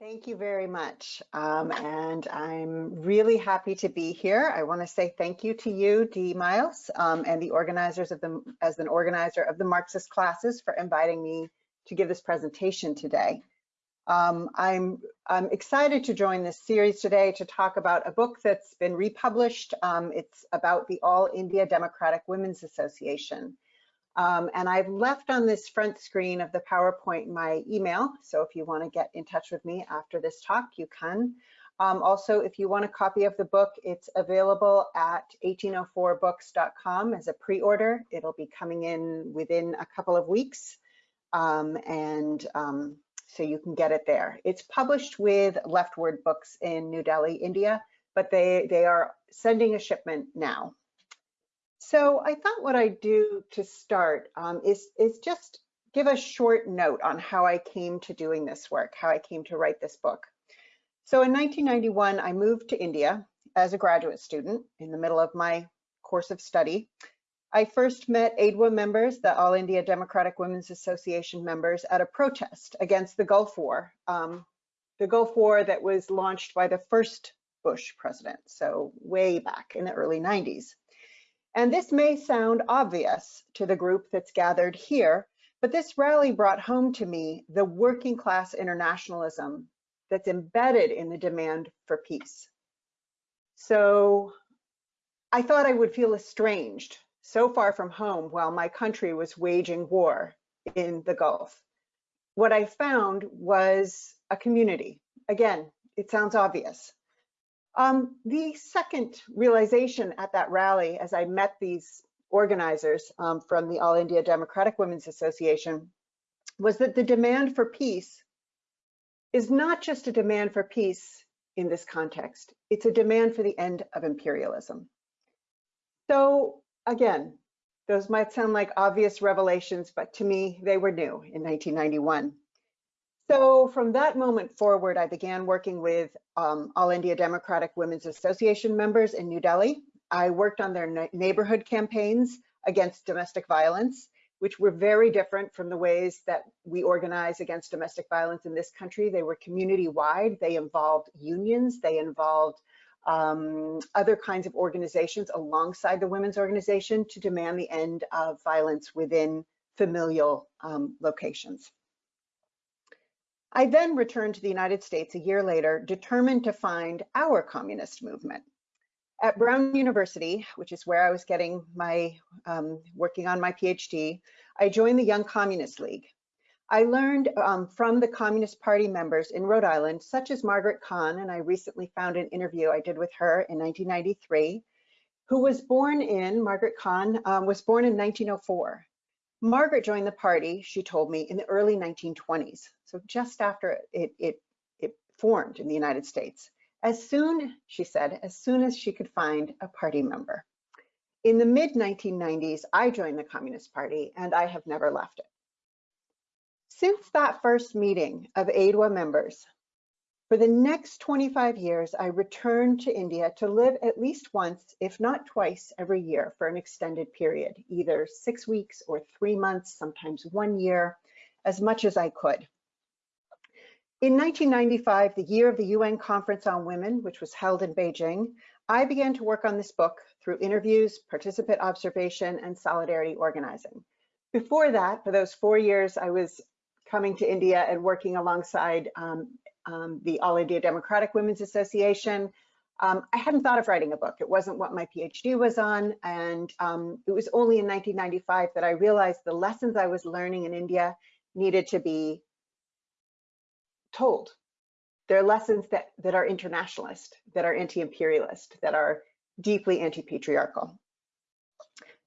Thank you very much. Um, and I'm really happy to be here. I want to say thank you to you, Dee Miles, um, and the organizers of the, as an organizer of the Marxist classes for inviting me to give this presentation today. Um, I'm, I'm excited to join this series today to talk about a book that's been republished. Um, it's about the All India Democratic Women's Association. Um, and I've left on this front screen of the PowerPoint my email. So if you want to get in touch with me after this talk, you can. Um, also, if you want a copy of the book, it's available at 1804books.com as a pre-order. It'll be coming in within a couple of weeks. Um, and um, so you can get it there. It's published with LeftWord Books in New Delhi, India, but they, they are sending a shipment now. So I thought what I'd do to start um, is, is just give a short note on how I came to doing this work, how I came to write this book. So in 1991, I moved to India as a graduate student in the middle of my course of study. I first met AIDWA members, the All India Democratic Women's Association members, at a protest against the Gulf War, um, the Gulf War that was launched by the first Bush president, so way back in the early 90s. And this may sound obvious to the group that's gathered here, but this rally brought home to me the working class internationalism that's embedded in the demand for peace. So I thought I would feel estranged so far from home while my country was waging war in the Gulf. What I found was a community. Again, it sounds obvious, um, the second realization at that rally, as I met these organizers um, from the All India Democratic Women's Association, was that the demand for peace is not just a demand for peace in this context, it's a demand for the end of imperialism. So again, those might sound like obvious revelations, but to me, they were new in 1991. So from that moment forward, I began working with um, All India Democratic Women's Association members in New Delhi. I worked on their neighborhood campaigns against domestic violence, which were very different from the ways that we organize against domestic violence in this country. They were community-wide, they involved unions, they involved um, other kinds of organizations alongside the women's organization to demand the end of violence within familial um, locations. I then returned to the United States a year later, determined to find our communist movement. At Brown University, which is where I was getting my, um, working on my PhD, I joined the Young Communist League. I learned um, from the Communist Party members in Rhode Island, such as Margaret Kahn, and I recently found an interview I did with her in 1993, who was born in, Margaret Kahn um, was born in 1904. Margaret joined the party, she told me, in the early 1920s, so just after it, it, it formed in the United States. As soon, she said, as soon as she could find a party member. In the mid 1990s, I joined the Communist Party and I have never left it. Since that first meeting of AIDWA members, for the next 25 years, I returned to India to live at least once, if not twice every year for an extended period, either six weeks or three months, sometimes one year, as much as I could. In 1995, the year of the UN Conference on Women, which was held in Beijing, I began to work on this book through interviews, participant observation, and solidarity organizing. Before that, for those four years, I was coming to India and working alongside um, um, the All India Democratic Women's Association. Um, I hadn't thought of writing a book. It wasn't what my PhD was on. And um, it was only in 1995 that I realized the lessons I was learning in India needed to be told. They're lessons that, that are internationalist, that are anti-imperialist, that are deeply anti-patriarchal.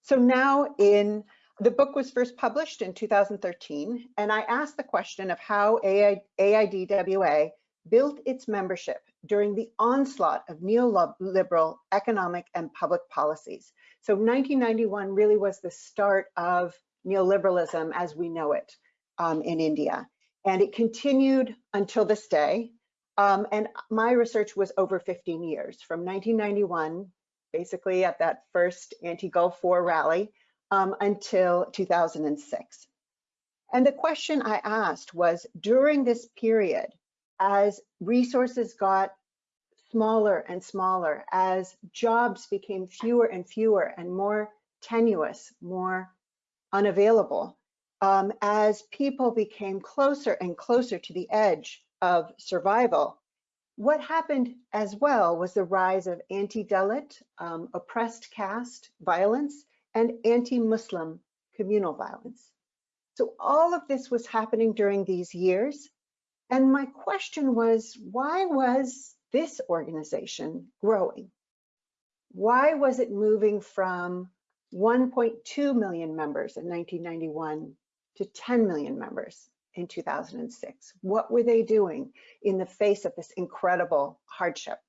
So now in the book was first published in 2013, and I asked the question of how AI, AIDWA built its membership during the onslaught of neoliberal economic and public policies. So 1991 really was the start of neoliberalism as we know it um, in India. And it continued until this day. Um, and my research was over 15 years, from 1991, basically at that first anti-Gulf War rally, um, until 2006. And the question I asked was, during this period, as resources got smaller and smaller, as jobs became fewer and fewer and more tenuous, more unavailable, um, as people became closer and closer to the edge of survival, what happened as well was the rise of anti-Dalit, um, oppressed caste violence, and anti-Muslim communal violence. So all of this was happening during these years. And my question was, why was this organization growing? Why was it moving from 1.2 million members in 1991 to 10 million members in 2006? What were they doing in the face of this incredible hardship?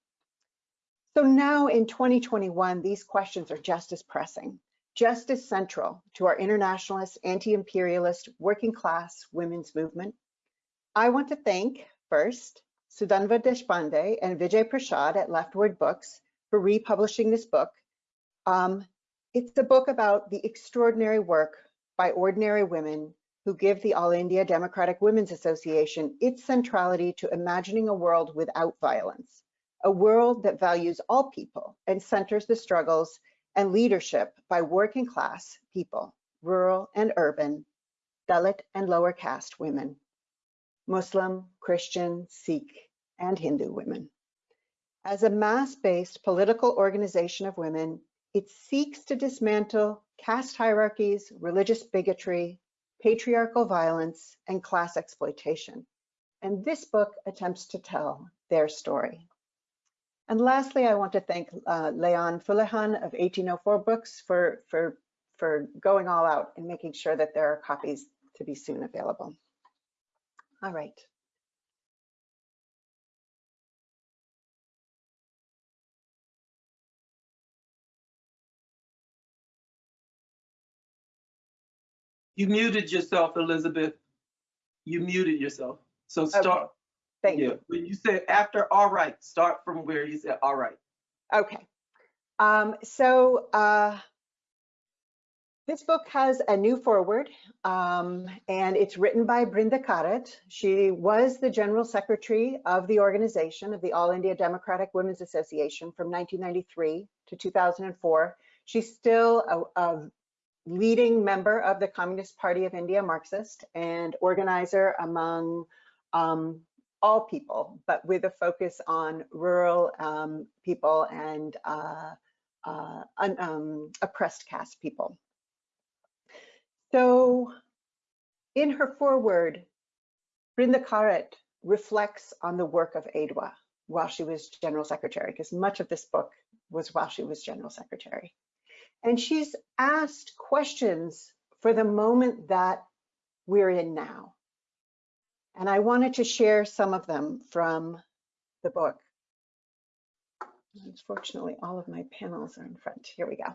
So now in 2021, these questions are just as pressing, just as central to our internationalist, anti-imperialist, working class women's movement. I want to thank first Sudhanva Deshpande and Vijay Prashad at LeftWord Books for republishing this book. Um, it's a book about the extraordinary work by ordinary women who give the All India Democratic Women's Association its centrality to imagining a world without violence, a world that values all people and centers the struggles and leadership by working class people, rural and urban, Dalit and lower caste women, Muslim, Christian, Sikh, and Hindu women. As a mass-based political organization of women, it seeks to dismantle caste hierarchies, religious bigotry, patriarchal violence, and class exploitation. And this book attempts to tell their story. And lastly, I want to thank uh, Leon Fulehan of 1804 Books for, for, for going all out and making sure that there are copies to be soon available. All right. You muted yourself, Elizabeth. You muted yourself. So start. Okay. Thank yeah. you. When you said after all right, start from where you said all right. Okay. Um, so uh, this book has a new foreword, um, and it's written by Brinda Karat. She was the general secretary of the organization of the All India Democratic Women's Association from 1993 to 2004. She's still a, a leading member of the Communist Party of India, Marxist, and organizer among um, all people, but with a focus on rural um, people and uh, uh, un, um, oppressed caste people. So in her foreword, Brinda Karat reflects on the work of AIDWA while she was general secretary, because much of this book was while she was general secretary. And she's asked questions for the moment that we're in now. And I wanted to share some of them from the book. Unfortunately, all of my panels are in front. Here we go.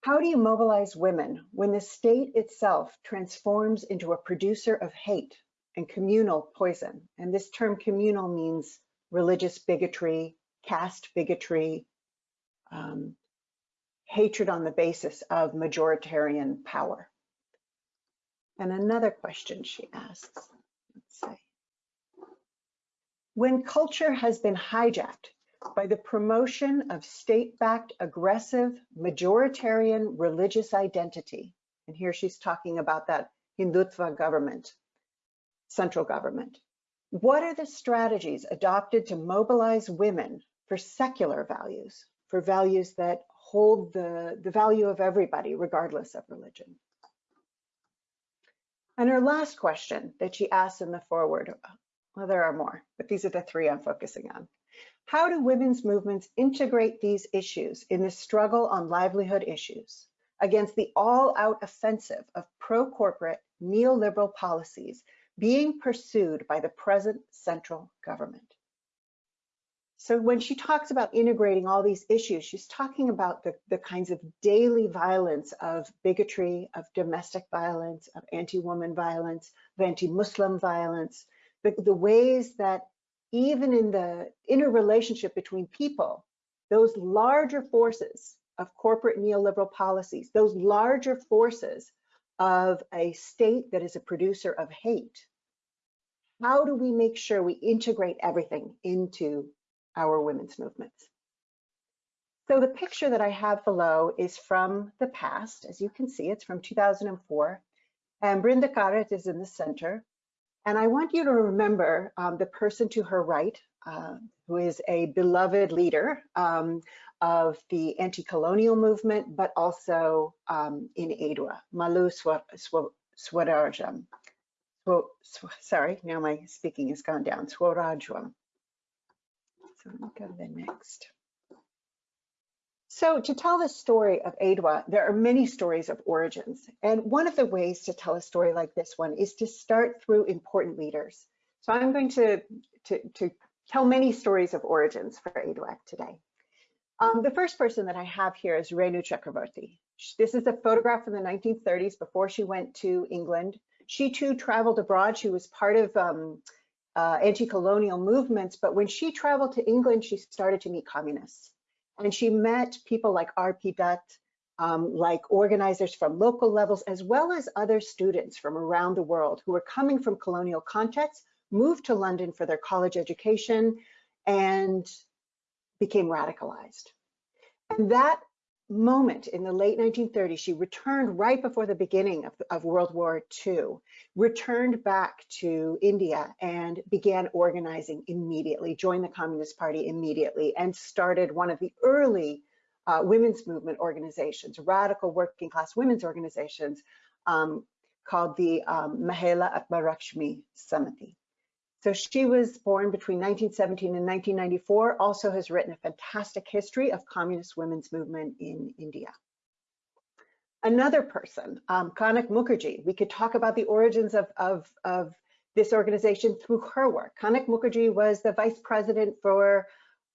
How do you mobilize women when the state itself transforms into a producer of hate and communal poison? And this term communal means religious bigotry, caste bigotry, um, hatred on the basis of majoritarian power. And another question she asks, when culture has been hijacked by the promotion of state-backed aggressive majoritarian religious identity, and here she's talking about that Hindutva government, central government, what are the strategies adopted to mobilize women for secular values, for values that hold the, the value of everybody, regardless of religion. And her last question that she asks in the foreword, well, there are more, but these are the three I'm focusing on. How do women's movements integrate these issues in the struggle on livelihood issues against the all-out offensive of pro-corporate neoliberal policies being pursued by the present central government? So when she talks about integrating all these issues, she's talking about the, the kinds of daily violence of bigotry, of domestic violence, of anti-woman violence, of anti-Muslim violence, the, the ways that even in the interrelationship between people, those larger forces of corporate neoliberal policies, those larger forces of a state that is a producer of hate how do we make sure we integrate everything into our women's movements? So the picture that I have below is from the past. As you can see, it's from 2004. And Brinda Karat is in the center. And I want you to remember um, the person to her right, uh, who is a beloved leader um, of the anti-colonial movement, but also um, in AIDWA, Mallu Swarajyam. Sw sw sorry, now my speaking has gone down, Swarajyam. So me go to the next. So to tell the story of AIDWA, there are many stories of origins. And one of the ways to tell a story like this one is to start through important leaders. So I'm going to, to, to tell many stories of origins for AIDWA today. Um, the first person that I have here is Renu Chakravarti. This is a photograph from the 1930s before she went to England. She too traveled abroad. She was part of um, uh, anti-colonial movements, but when she traveled to England, she started to meet communists. And she met people like R.P. Dutt, um, like organizers from local levels, as well as other students from around the world who were coming from colonial contexts, moved to London for their college education, and became radicalized. And that moment in the late 1930s, she returned right before the beginning of, of, World War II, returned back to India and began organizing immediately, joined the Communist Party immediately, and started one of the early uh, women's movement organizations, radical working class women's organizations um, called the um, Mahila Atmaraksha Samiti. So she was born between 1917 and 1994, also has written a fantastic history of communist women's movement in India. Another person, um, Kanak Mukherjee, we could talk about the origins of, of, of this organization through her work. Kanak Mukherjee was the vice president for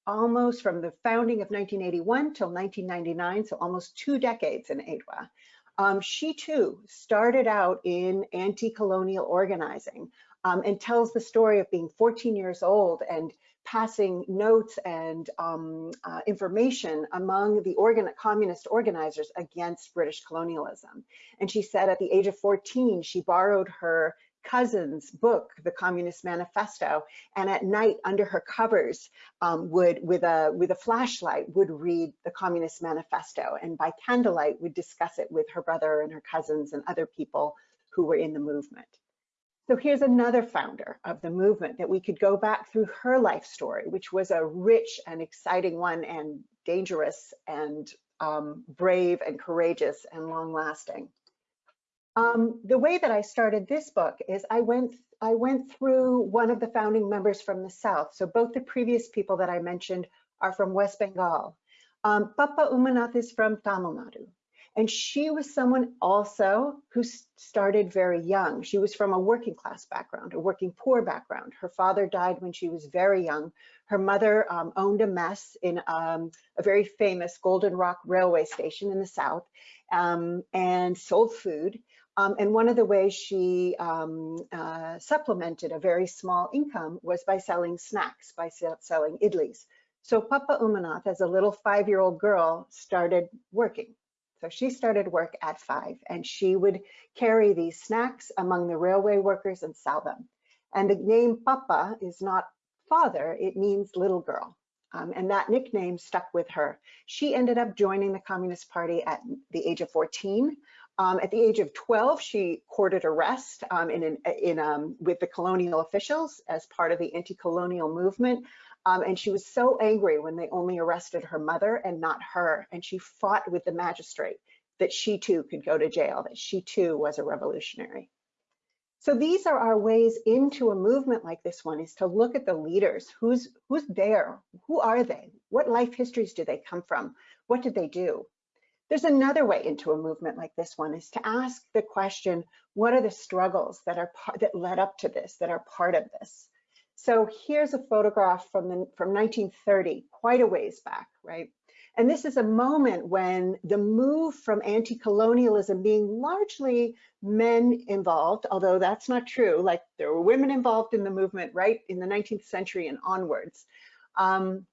almost from the founding of 1981 till 1999, so almost two decades in AIDWA. Um, she too started out in anti-colonial organizing um, and tells the story of being 14 years old and passing notes and um, uh, information among the organ communist organizers against British colonialism. And she said at the age of 14, she borrowed her cousin's book, The Communist Manifesto, and at night under her covers um, would, with a with a flashlight, would read the Communist Manifesto, and by candlelight would discuss it with her brother and her cousins and other people who were in the movement. So here's another founder of the movement that we could go back through her life story, which was a rich and exciting one and dangerous and um, brave and courageous and long lasting. Um, the way that I started this book is I went I went through one of the founding members from the South. So both the previous people that I mentioned are from West Bengal. Um, Papa Umanath is from Tamil Nadu. And she was someone also who started very young. She was from a working class background, a working poor background. Her father died when she was very young. Her mother um, owned a mess in um, a very famous Golden Rock railway station in the South um, and sold food. Um, and one of the ways she um, uh, supplemented a very small income was by selling snacks, by selling idlis. So Papa Umanath, as a little five-year-old girl, started working so she started work at five and she would carry these snacks among the railway workers and sell them. And the name Papa is not father, it means little girl. Um, and that nickname stuck with her. She ended up joining the Communist Party at the age of 14. Um, at the age of 12, she courted arrest um, in, an, in um, with the colonial officials as part of the anti-colonial movement. Um, and she was so angry when they only arrested her mother and not her. And she fought with the magistrate that she too could go to jail, that she too was a revolutionary. So these are our ways into a movement like this one is to look at the leaders. Who's, who's there? Who are they? What life histories do they come from? What did they do? There's another way into a movement like this one is to ask the question, what are the struggles that are that led up to this, that are part of this? So here's a photograph from, the, from 1930, quite a ways back, right? And this is a moment when the move from anti-colonialism being largely men involved, although that's not true, like there were women involved in the movement right in the 19th century and onwards. Um,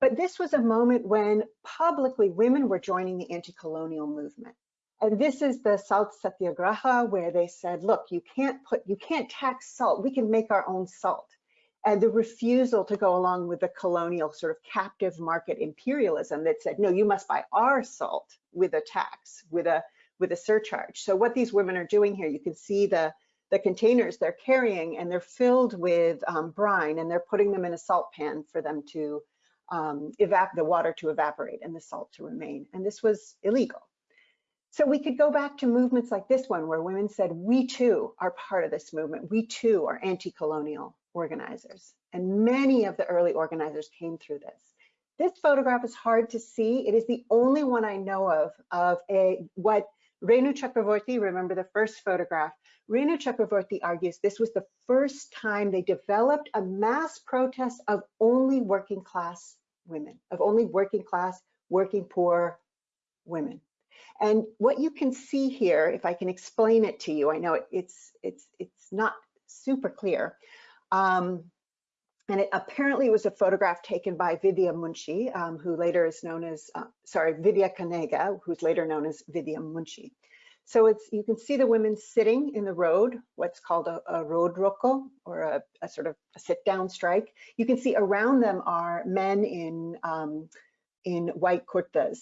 but this was a moment when publicly women were joining the anti-colonial movement. And this is the Salt Satyagraha where they said, look, you can't put, you can't tax salt. We can make our own salt. And the refusal to go along with the colonial sort of captive market imperialism that said, no, you must buy our salt with a tax, with a with a surcharge. So what these women are doing here, you can see the the containers they're carrying and they're filled with um, brine and they're putting them in a salt pan for them to um, evap the water to evaporate and the salt to remain. And this was illegal. So we could go back to movements like this one where women said, we too are part of this movement. We too are anti-colonial organizers. And many of the early organizers came through this. This photograph is hard to see. It is the only one I know of of a what Renu Chakravorty, remember the first photograph, Renu Chakravorty argues this was the first time they developed a mass protest of only working class women, of only working class, working poor women. And what you can see here, if I can explain it to you, I know it, it's it's it's not super clear. Um, and it apparently was a photograph taken by Vidya Munshi, um, who later is known as, uh, sorry, Vidya Kanuga, who's later known as Vidya Munshi. So it's you can see the women sitting in the road, what's called a, a road roko, or a, a, sort of a sit-down strike. You can see around them are men in um, in white kurtas,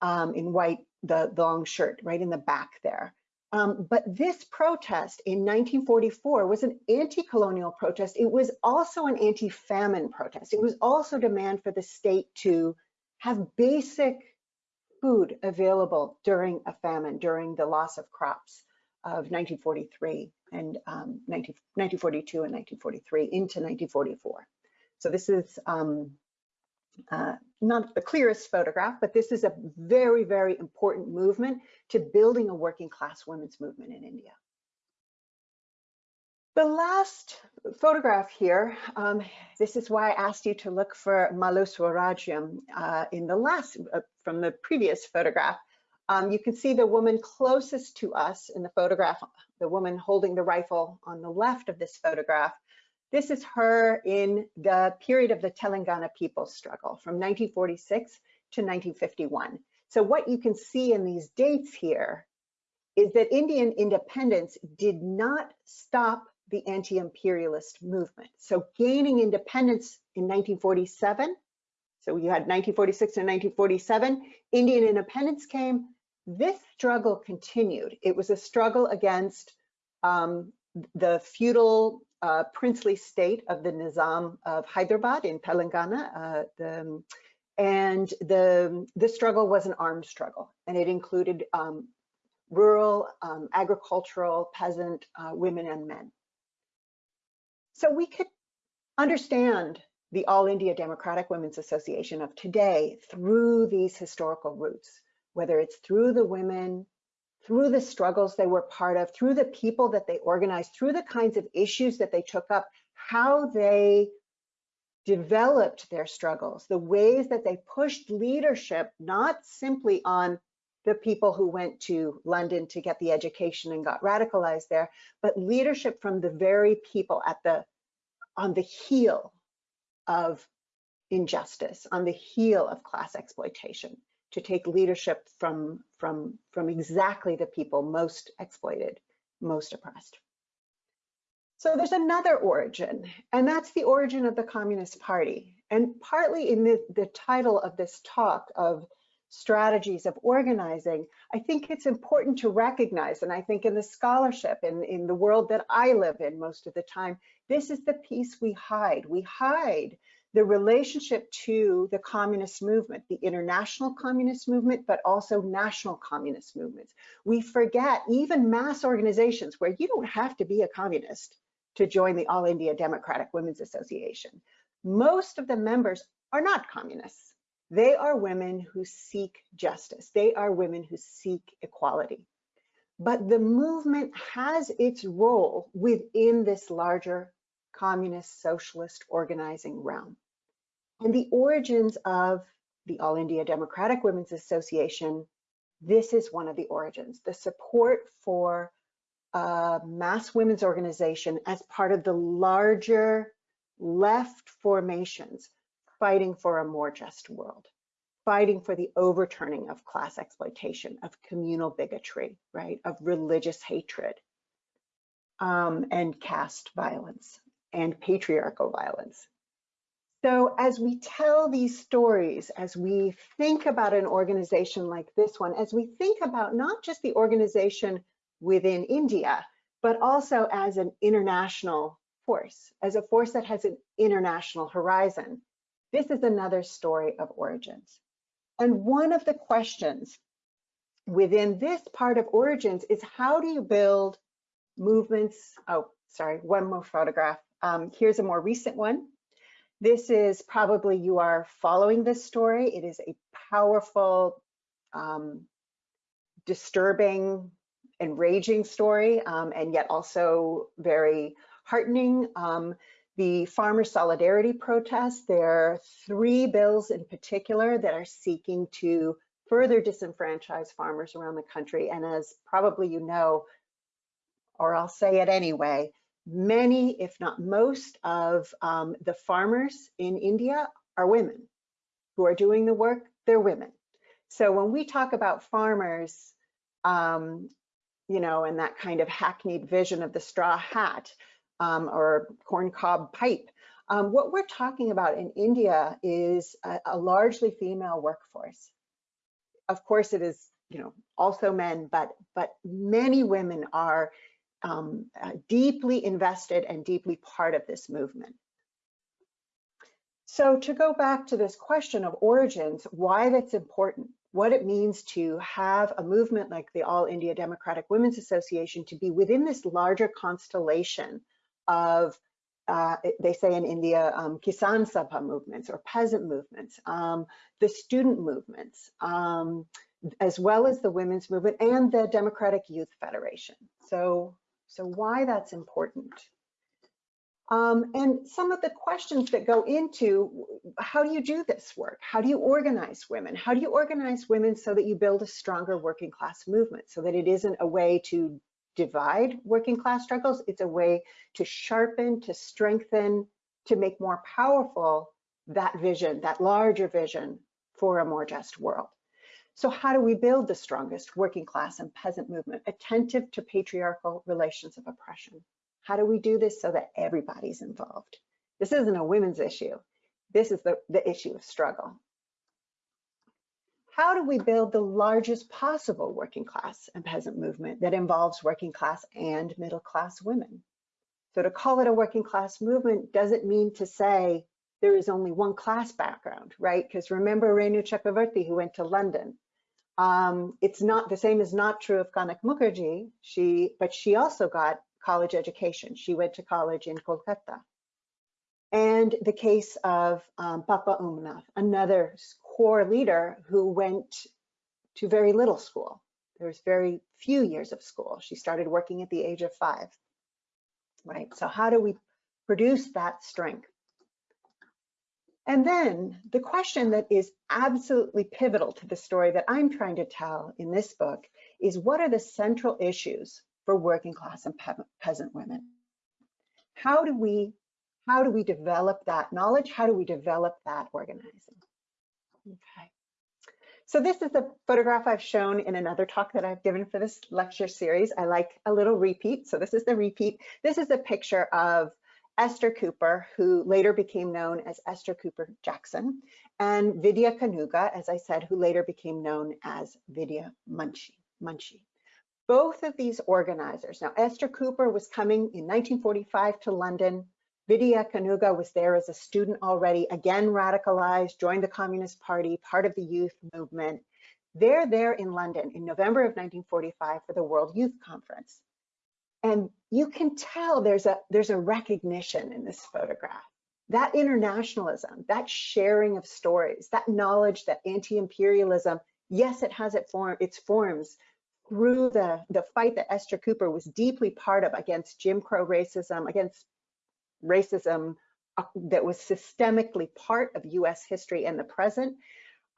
um, in white the, the long shirt, right in the back there. Um, but this protest in 1944 was an anti-colonial protest. It was also an anti-famine protest. It was also demand for the state to have basic food available during a famine, during the loss of crops of 1943 and um, 19, 1942 and 1943 into 1944. So this is um, uh, not the clearest photograph, but this is a very, very important movement to building a working class women's movement in India. The last photograph here, um, this is why I asked you to look for Mallu Swarajyam uh, in the last, uh, from the previous photograph. Um, you can see the woman closest to us in the photograph, the woman holding the rifle on the left of this photograph. This is her in the period of the Telangana people's struggle from 1946 to 1951. So what you can see in these dates here is that Indian independence did not stop the anti-imperialist movement. So gaining independence in 1947, so you had 1946 and 1947, Indian independence came, this struggle continued. It was a struggle against um, the feudal uh, princely state of the Nizam of Hyderabad in Telangana. Uh, the, and the, the struggle was an armed struggle, and it included um, rural, um, agricultural, peasant uh, women and men. So we could understand the All India Democratic Women's Association of today through these historical roots, whether it's through the women through the struggles they were part of, through the people that they organized, through the kinds of issues that they took up, how they developed their struggles, the ways that they pushed leadership, not simply on the people who went to London to get the education and got radicalized there, but leadership from the very people at the on the heel of injustice, on the heel of class exploitation to take leadership from, from, from exactly the people most exploited, most oppressed. So there's another origin, and that's the origin of the Communist Party. And partly in the, the title of this talk of strategies of organizing, I think it's important to recognize, and I think in the scholarship, in, in the world that I live in most of the time, this is the piece we hide. We hide the relationship to the communist movement, the international communist movement, but also national communist movements. We forget even mass organizations where you don't have to be a communist to join the All India Democratic Women's Association. Most of the members are not communists. They are women who seek justice. They are women who seek equality. But the movement has its role within this larger communist socialist organizing realm. And the origins of the All India Democratic Women's Association, this is one of the origins, the support for a mass women's organization as part of the larger left formations fighting for a more just world. fighting for the overturning of class exploitation, of communal bigotry, right, of religious hatred, um, and caste violence and patriarchal violence. So as we tell these stories, as we think about an organization like this one, as we think about not just the organization within India, but also as an international force, as a force that has an international horizon, this is another story of origins. And one of the questions within this part of origins is how do you build movements? Oh, sorry, one more photograph. Um, here's a more recent one. This is probably you are following this story. It is a powerful, um, disturbing, enraging story, um, and yet also very heartening. Um, the Farmer Solidarity Protest, there are three bills in particular that are seeking to further disenfranchise farmers around the country. And as probably you know, or I'll say it anyway, many, if not most, of um, the farmers in India are women who are doing the work, they're women. So when we talk about farmers, um, you know, and that kind of hackneyed vision of the straw hat um, or corncob pipe, um, what we're talking about in India is a, a largely female workforce. Of course, it is, you know, also men, but but many women are um, uh, deeply invested and deeply part of this movement. So to go back to this question of origins, why that's important, what it means to have a movement like the All India Democratic Women's Association to be within this larger constellation of, uh, they say in India, um, Kisan Sabha movements or peasant movements, um, the student movements, um, as well as the women's movement and the Democratic Youth Federation. So so why that's important. Um, and some of the questions that go into how do you do this work? How do you organize women? How do you organize women so that you build a stronger working class movement so that it isn't a way to divide working class struggles, it's a way to sharpen, to strengthen, to make more powerful that vision, that larger vision for a more just world. So how do we build the strongest working class and peasant movement attentive to patriarchal relations of oppression? How do we do this so that everybody's involved? This isn't a women's issue. This is the, the issue of struggle. How do we build the largest possible working class and peasant movement that involves working class and middle class women? So to call it a working class movement doesn't mean to say there is only one class background, right? Because remember Renu Chakravarti who went to London. Um, it's not the same is not true of Kanak Mukherjee. She, but she also got college education. She went to college in Kolkata. And the case of um, Papa Umanath, another core leader who went to very little school. There was very few years of school. She started working at the age of five, right? So how do we produce that strength? And then the question that is absolutely pivotal to the story that I'm trying to tell in this book is what are the central issues for working class and pe peasant women? How do we how do we develop that knowledge? How do we develop that organizing? Okay. So this is a photograph I've shown in another talk that I've given for this lecture series. I like a little repeat. So this is the repeat. This is a picture of Esther Cooper, who later became known as Esther Cooper Jackson, and Vidya Kanuga, as I said, who later became known as Vidya Munshi. Munshi. Both of these organizers, now Esther Cooper was coming in 1945 to London. Vidya Kanuga was there as a student already, again radicalized, joined the Communist Party, part of the youth movement. They're there in London in November of 1945 for the World Youth Conference. And you can tell there's a there's a recognition in this photograph. That internationalism, that sharing of stories, that knowledge that anti-imperialism, yes, it has it form, its forms through the, the fight that Esther Cooper was deeply part of against Jim Crow racism, against racism uh, that was systemically part of US history and the present,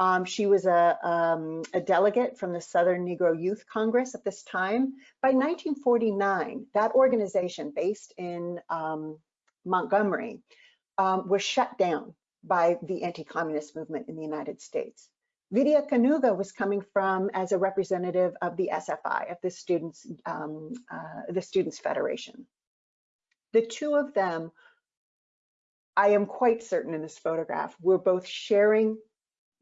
um, she was a, um, a, delegate from the Southern Negro Youth Congress at this time. By 1949, that organization based in um, Montgomery um, was shut down by the anti-communist movement in the United States. Vidya Kanuga was coming from as a representative of the SFI, of the Students, um, uh, the Students Federation. The two of them, I am quite certain in this photograph, were both sharing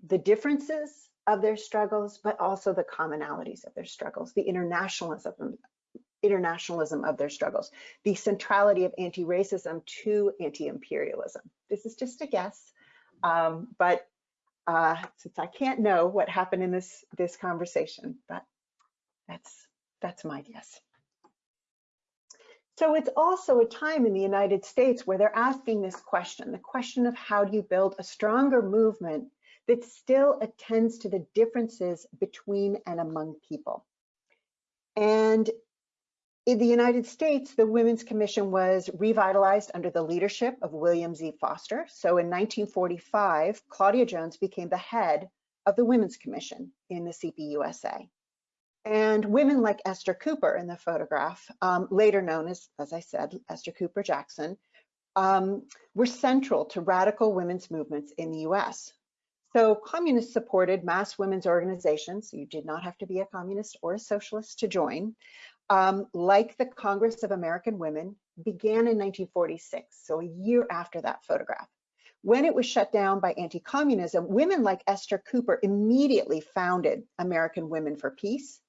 the differences of their struggles, but also the commonalities of their struggles, the internationalism, internationalism of their struggles, the centrality of anti-racism to anti-imperialism. This is just a guess, um, but uh, since I can't know what happened in this this conversation, but that's that's my guess. So it's also a time in the United States where they're asking this question, the question of how do you build a stronger movement that still attends to the differences between and among people. And in the United States, the Women's Commission was revitalized under the leadership of William Z. Foster. So in 1945, Claudia Jones became the head of the Women's Commission in the CPUSA. And women like Esther Cooper in the photograph, um, later known as, as I said, Esther Cooper Jackson, um, were central to radical women's movements in the US. So communists supported mass women's organizations. You did not have to be a communist or a socialist to join um, like the Congress of American Women, began in 1946, so a year after that photograph. When it was shut down by anti-communism, women like Esther Cooper immediately founded American Women for Peace.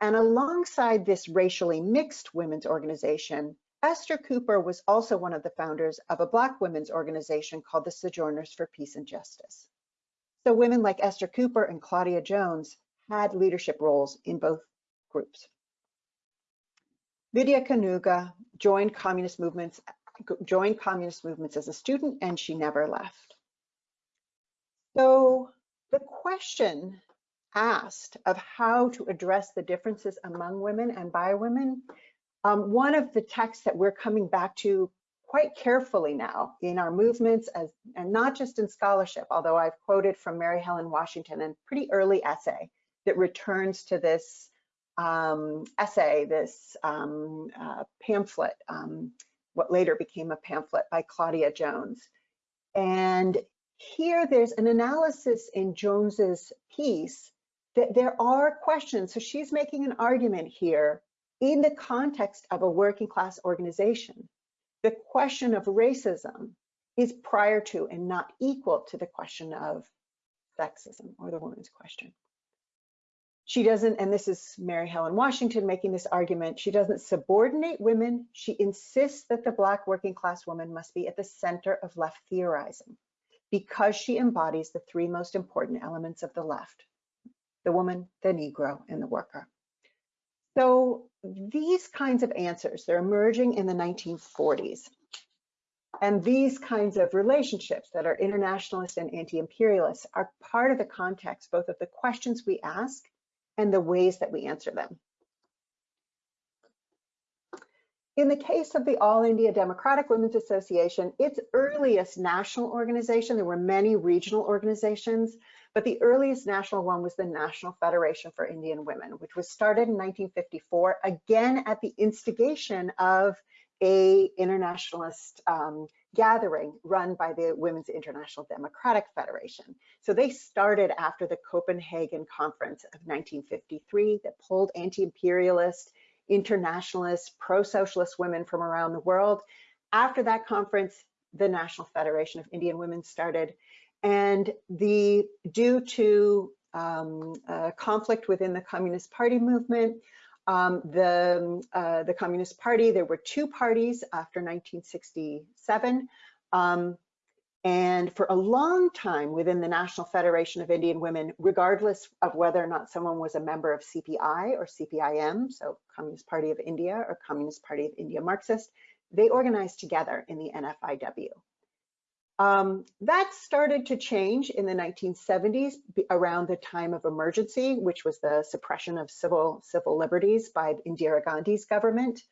And alongside this racially mixed women's organization, Esther Cooper was also one of the founders of a Black women's organization called the Sojourners for Peace and Justice. So women like Esther Cooper and Claudia Jones had leadership roles in both groups. Vidya Kanuga joined communist movements joined communist movements as a student and she never left. So the question asked of how to address the differences among women and by women, um, one of the texts that we're coming back to quite carefully now in our movements as, and not just in scholarship, although I've quoted from Mary Helen Washington and pretty early essay that returns to this um, essay, this um, uh, pamphlet, um, what later became a pamphlet by Claudia Jones. And here there's an analysis in Jones's piece that there are questions. So she's making an argument here in the context of a working class organization. The question of racism is prior to and not equal to the question of sexism or the woman's question she doesn't, and this is Mary Helen Washington making this argument, she doesn't subordinate women. She insists that the Black working class woman must be at the center of left theorizing because she embodies the three most important elements of the left, the woman, the Negro, and the worker. So these kinds of answers, they're emerging in the 1940s. And these kinds of relationships that are internationalist and anti-imperialist are part of the context, both of the questions we ask and the ways that we answer them. In the case of the All India Democratic Women's Association, its earliest national organization, there were many regional organizations, but the earliest national one was the National Federation for Indian Women, which was started in 1954, again at the instigation of a internationalist um, gathering run by the Women's International Democratic Federation. So they started after the Copenhagen Conference of 1953 that pulled anti-imperialist, internationalist, pro-socialist women from around the world. After that conference, the National Federation of Indian Women started. And the due to um, conflict within the Communist Party movement, um, the, uh, the Communist Party, there were two parties after 1967. Um, and for a long time within the National Federation of Indian Women, regardless of whether or not someone was a member of CPI or CPIM, so Communist Party of India or Communist Party of India Marxist, they organized together in the NFIW. Um, that started to change in the 1970s around the time of emergency, which was the suppression of civil civil liberties by Indira Gandhi's government.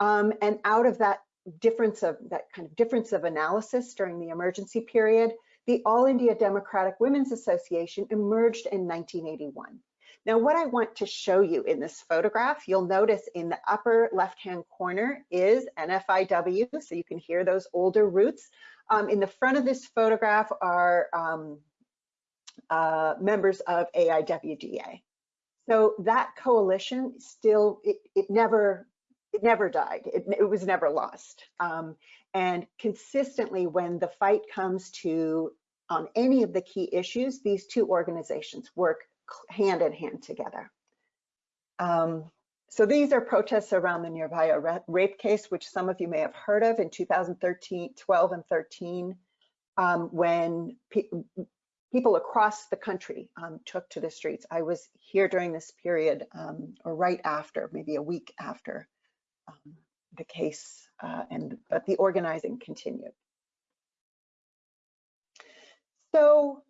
Um, and out of that difference of that kind of difference of analysis during the emergency period, the All India Democratic Women's Association emerged in 1981. Now, what I want to show you in this photograph, you'll notice in the upper left-hand corner is NFIW, so you can hear those older roots. Um, in the front of this photograph are um, uh, members of AIDWA. So that coalition still, it, it never, it never died. It, it was never lost. Um, and consistently when the fight comes to on any of the key issues, these two organizations work hand in hand together. Um, so these are protests around the Nirbhaya rape case, which some of you may have heard of in 2013, 12 and 13, um, when pe people across the country um, took to the streets. I was here during this period, um, or right after, maybe a week after um, the case, uh, and but the organizing continued. So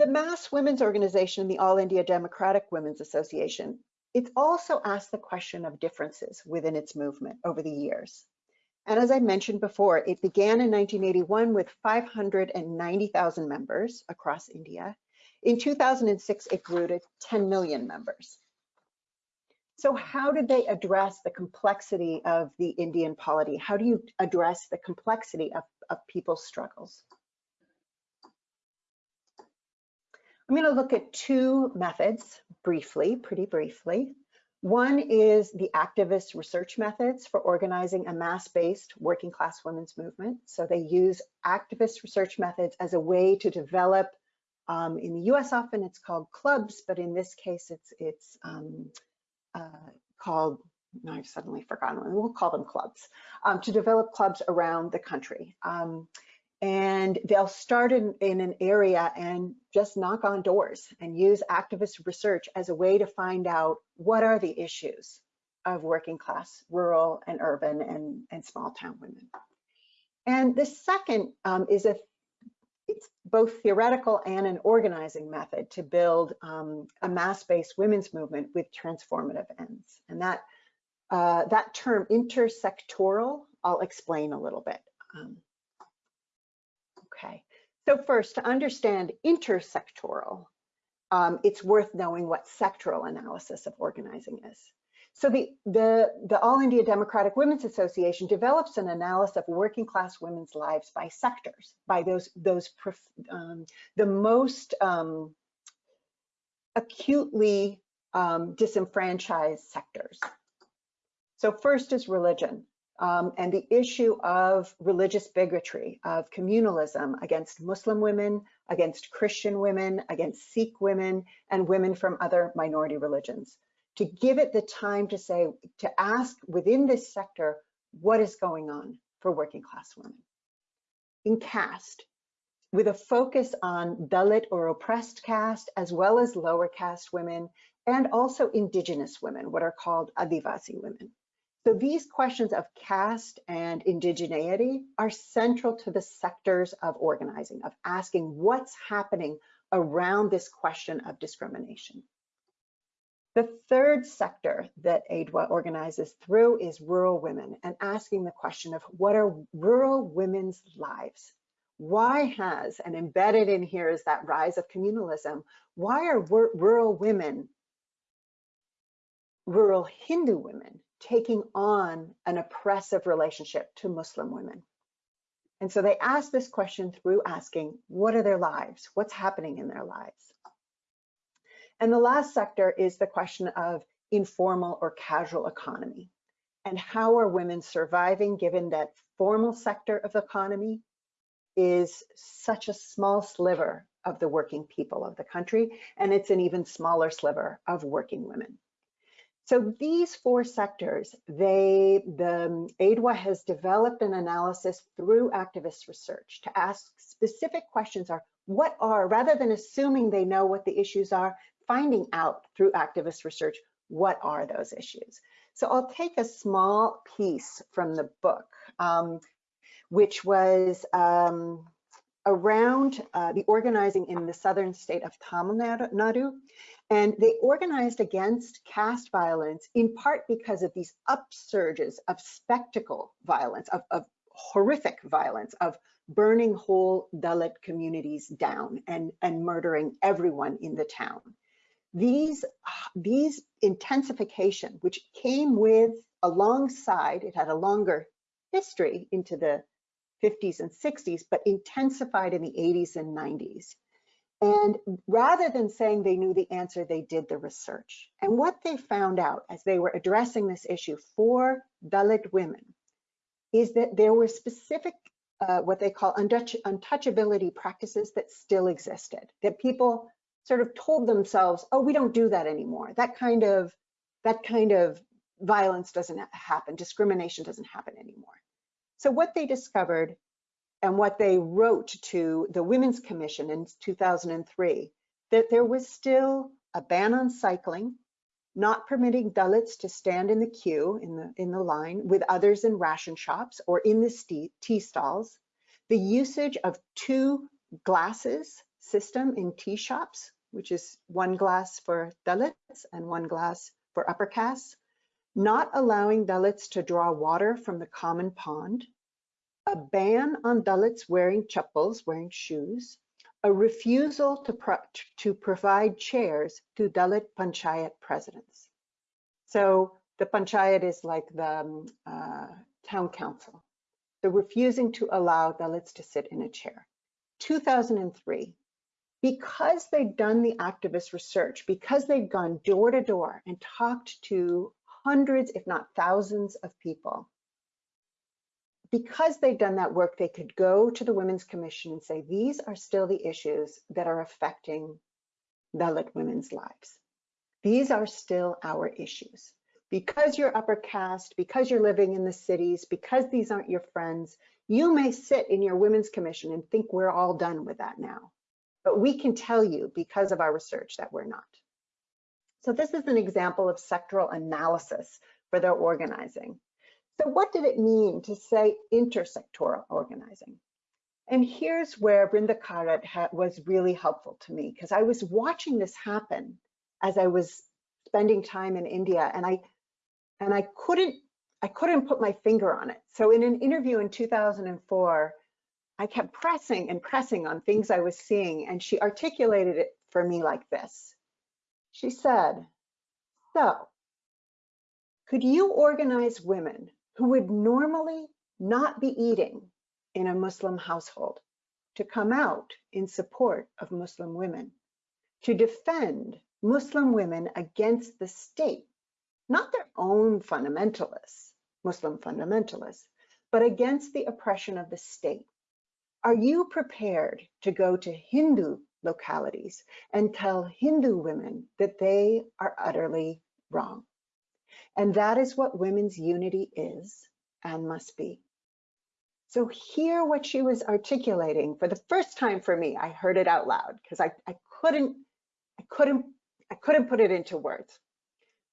the Mass Women's Organization and the All India Democratic Women's Association, it's also asked the question of differences within its movement over the years. And as I mentioned before, it began in 1981 with 590,000 members across India. In 2006, it grew to 10 million members. So how did they address the complexity of the Indian polity? How do you address the complexity of, of people's struggles? I'm going to look at two methods briefly, pretty briefly. One is the activist research methods for organizing a mass-based working class women's movement. So they use activist research methods as a way to develop, um, in the US often it's called clubs, but in this case it's, it's um, uh, called, no, I've suddenly forgotten, we'll call them clubs, um, to develop clubs around the country. And they'll start in, in an area and just knock on doors and use activist research as a way to find out what are the issues of working class, rural and urban and, and small town women. And the second um, is a it's both theoretical and an organizing method to build um, a mass-based women's movement with transformative ends. And that uh, that term intersectoral, I'll explain a little bit. Um, Okay, so first to understand intersectoral, um, it's worth knowing what sectoral analysis of organizing is. So the, the, the All India Democratic Women's Association develops an analysis of working class women's lives by sectors, by those, those um, the most um, acutely um, disenfranchised sectors. So first is religion um, and the issue of religious bigotry, of communalism against Muslim women, against Christian women, against Sikh women, and women from other minority religions. To give it the time to say, to ask within this sector, what is going on for working class women? In caste, with a focus on Dalit or oppressed caste, as well as lower caste women, and also indigenous women, what are called Adivasi women. So these questions of caste and indigeneity are central to the sectors of organizing, of asking what's happening around this question of discrimination. The third sector that AIDWA organizes through is rural women and asking the question of what are rural women's lives? Why has, and embedded in here is that rise of communalism, why are rural women, rural Hindu women, taking on an oppressive relationship to Muslim women. And so they ask this question through asking, what are their lives? What's happening in their lives? And the last sector is the question of informal or casual economy. And how are women surviving given that formal sector of the economy is such a small sliver of the working people of the country, and it's an even smaller sliver of working women. So these four sectors, they, the AIDWA has developed an analysis through activist research to ask specific questions are, what are, rather than assuming they know what the issues are, finding out through activist research, what are those issues? So I'll take a small piece from the book, um, which was um, around uh, the organizing in the southern state of Tamil Nadu. And they organized against caste violence in part because of these upsurges of spectacle violence, of, of horrific violence, of burning whole Dalit communities down and, and murdering everyone in the town. These, these intensification, which came with alongside, it had a longer history into the 50s and 60s, but intensified in the 80s and 90s. And rather than saying they knew the answer, they did the research. And what they found out as they were addressing this issue for Dalit women is that there were specific, uh, what they call untouch untouchability practices that still existed, that people sort of told themselves, oh, we don't do that anymore. That kind of, that kind of violence doesn't happen, discrimination doesn't happen anymore. So what they discovered and what they wrote to the Women's Commission in 2003, that there was still a ban on cycling, not permitting Dalits to stand in the queue, in the, in the line, with others in ration shops or in the tea stalls, the usage of two glasses system in tea shops, which is one glass for Dalits and one glass for upper castes, not allowing Dalits to draw water from the common pond, a ban on Dalits wearing chappals, wearing shoes, a refusal to, pro to provide chairs to Dalit panchayat presidents. So the panchayat is like the um, uh, town council. They're refusing to allow Dalits to sit in a chair. 2003, because they'd done the activist research, because they'd gone door to door and talked to hundreds, if not thousands of people, because they've done that work, they could go to the Women's Commission and say, these are still the issues that are affecting Dalit women's lives. These are still our issues. Because you're upper caste, because you're living in the cities, because these aren't your friends, you may sit in your Women's Commission and think we're all done with that now. But we can tell you because of our research that we're not. So this is an example of sectoral analysis for their organizing. So what did it mean to say intersectoral organizing? And here's where Brinda Karat was really helpful to me because I was watching this happen as I was spending time in India and I and I couldn't I couldn't put my finger on it. So in an interview in 2004, I kept pressing and pressing on things I was seeing and she articulated it for me like this. She said, so could you organize women who would normally not be eating in a Muslim household to come out in support of Muslim women, to defend Muslim women against the state, not their own fundamentalists, Muslim fundamentalists, but against the oppression of the state. Are you prepared to go to Hindu localities and tell Hindu women that they are utterly wrong? And that is what women's unity is and must be. So hear what she was articulating for the first time for me. I heard it out loud because I, I couldn't, I couldn't, I couldn't put it into words.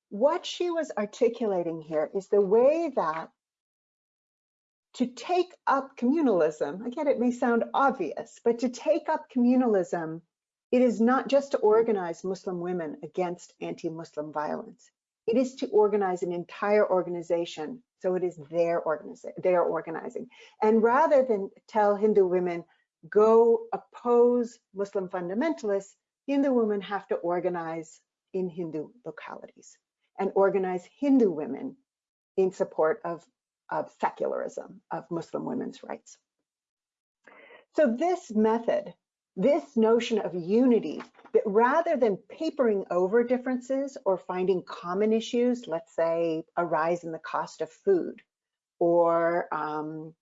What she was articulating here is the way that to take up communalism, again, it may sound obvious, but to take up communalism, it is not just to organize Muslim women against anti-Muslim violence. It is to organize an entire organization. So it is their organization, they are organizing. And rather than tell Hindu women, go oppose Muslim fundamentalists, Hindu women have to organize in Hindu localities and organize Hindu women in support of, of secularism, of Muslim women's rights. So this method this notion of unity that rather than papering over differences or finding common issues, let's say a rise in the cost of food or um,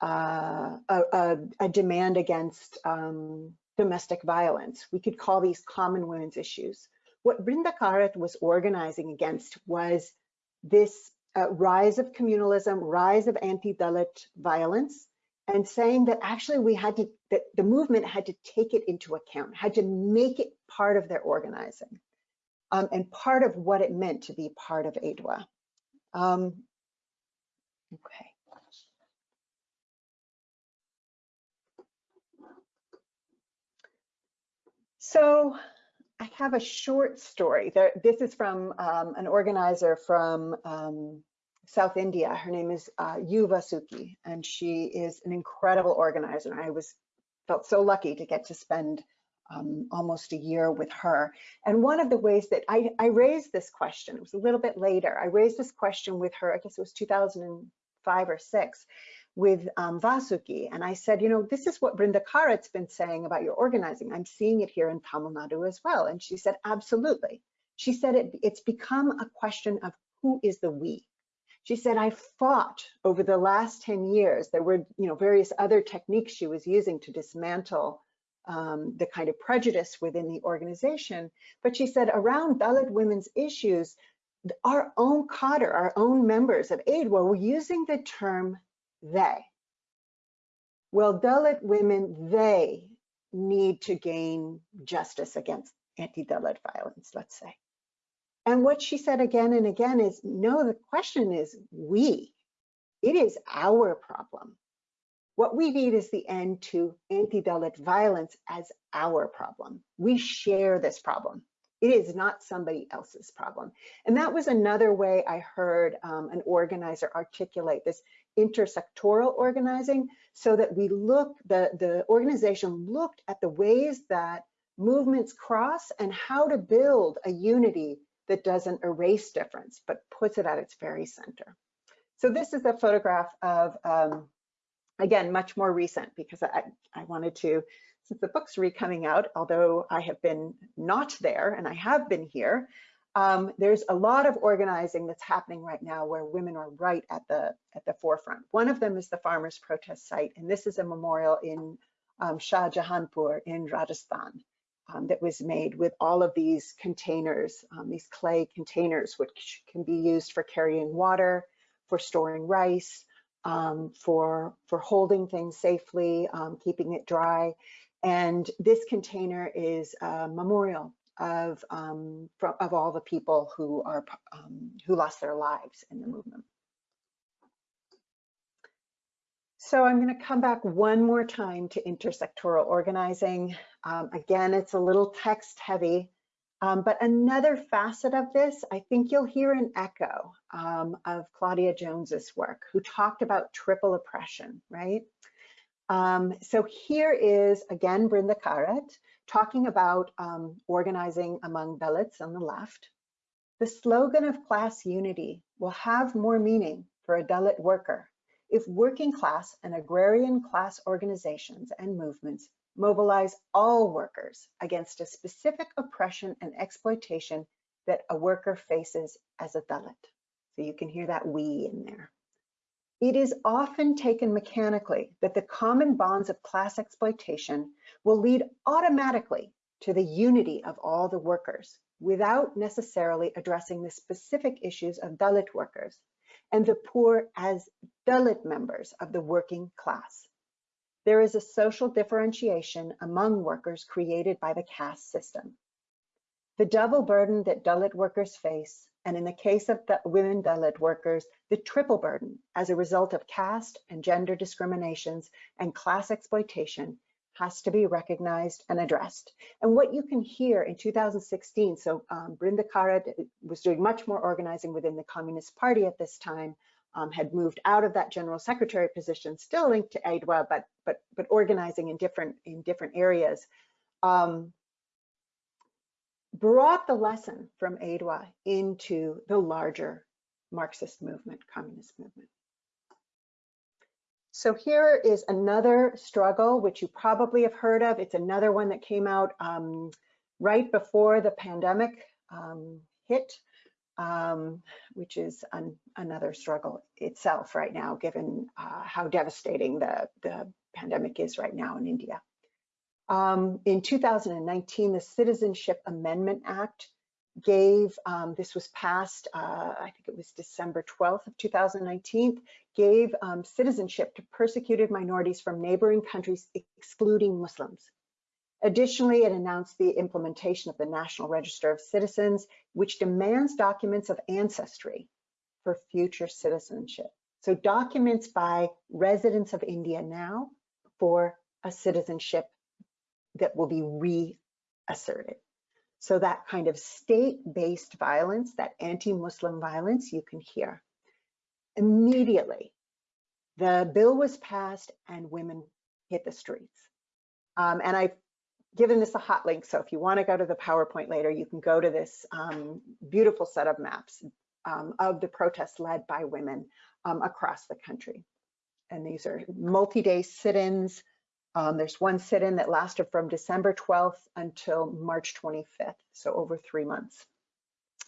uh, a, a, demand against um, domestic violence. We could call these common women's issues. What Brinda Karat was organizing against was this uh, rise of communalism, rise of anti-Dalit violence, and saying that actually we had to, that the movement had to take it into account, had to make it part of their organizing um, and part of what it meant to be part of AIDWA. Um, okay. So I have a short story. There, this is from um, an organizer from um, South India. Her name is uh, U. Vasuki, and she is an incredible organizer. I was felt so lucky to get to spend um, almost a year with her. And one of the ways that I, I raised this question, it was a little bit later, I raised this question with her, I guess it was 2005 or six, with um, Vasuki. And I said, you know, this is what Brinda Karat's been saying about your organizing. I'm seeing it here in Tamil Nadu as well. And she said, absolutely. She said it, it's become a question of who is the we. She said, I fought over the last 10 years. There were, you know, various other techniques she was using to dismantle um, the kind of prejudice within the organization. But she said around Dalit women's issues, our own cadre, our own members of AIDWA were using the term they. Well, Dalit women, they need to gain justice against anti-Dalit violence, let's say. And what she said again and again is, no, the question is we. It is our problem. What we need is the end to anti-Dalit violence as our problem. We share this problem. It is not somebody else's problem. And that was another way I heard um, an organizer articulate this intersectoral organizing so that we look, the, the organization looked at the ways that movements cross and how to build a unity that doesn't erase difference, but puts it at its very center. So this is a photograph of, um, again, much more recent because I, I wanted to, since the book's re-coming out, although I have been not there and I have been here, um, there's a lot of organizing that's happening right now where women are right at the at the forefront. One of them is the farmers protest site, and this is a memorial in um, Shah Jahanpur in Rajasthan um, that was made with all of these containers, um, these clay containers, which can be used for carrying water, for storing rice, um, for, for holding things safely, um, keeping it dry. And this container is a memorial of, um, of all the people who, are, um, who lost their lives in the movement. So I'm going to come back one more time to intersectoral organizing. Um, again, it's a little text heavy, um, but another facet of this, I think you'll hear an echo um, of Claudia Jones's work, who talked about triple oppression, right? Um, so here is, again, Brinda Karat talking about um, organizing among Dalits on the left. The slogan of class unity will have more meaning for a Dalit worker if working class and agrarian class organizations and movements mobilize all workers against a specific oppression and exploitation that a worker faces as a Dalit. So you can hear that we in there. It is often taken mechanically that the common bonds of class exploitation will lead automatically to the unity of all the workers without necessarily addressing the specific issues of Dalit workers and the poor as Dalit members of the working class. There is a social differentiation among workers created by the caste system. The double burden that Dalit workers face, and in the case of the women Dalit workers, the triple burden as a result of caste and gender discriminations and class exploitation has to be recognized and addressed. And what you can hear in 2016, so um, Brinda Karat was doing much more organizing within the Communist Party at this time, um, had moved out of that general secretary position, still linked to AIDWA, but but but organizing in different in different areas. Um, brought the lesson from AIDWA into the larger Marxist movement, communist movement. So here is another struggle, which you probably have heard of. It's another one that came out um, right before the pandemic um, hit, um, which is an, another struggle itself right now, given uh, how devastating the, the pandemic is right now in India. Um, in 2019, the Citizenship Amendment Act gave, um, this was passed, uh, I think it was December 12th of 2019, gave um, citizenship to persecuted minorities from neighboring countries, excluding Muslims. Additionally, it announced the implementation of the National Register of Citizens, which demands documents of ancestry for future citizenship. So documents by residents of India now for a citizenship that will be reasserted. So that kind of state-based violence, that anti-Muslim violence, you can hear. Immediately, the bill was passed and women hit the streets. Um, and I've given this a hot link, so if you want to go to the PowerPoint later, you can go to this um, beautiful set of maps um, of the protests led by women um, across the country. and these are multi-day sit-ins. Um, there's one sit-in that lasted from December 12th until March 25th, so over three months.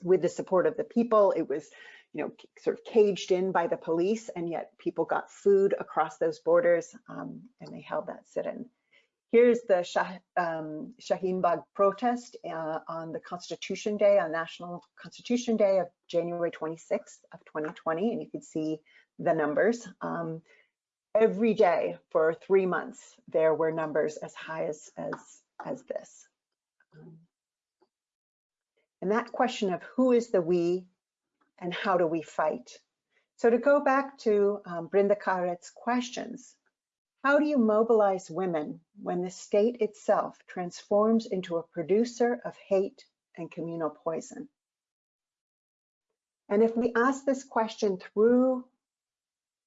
With the support of the people, it was, you know, sort of caged in by the police, and yet people got food across those borders, um, and they held that sit-in. Here's the Shah, um, Shaheen Bagh protest uh, on the Constitution Day, on National Constitution Day of January 26th of 2020, and you can see the numbers. Um, every day for three months, there were numbers as high as, as, as this. And that question of who is the we and how do we fight? So to go back to um, Brinda Karat's questions, how do you mobilize women when the state itself transforms into a producer of hate and communal poison? And if we ask this question through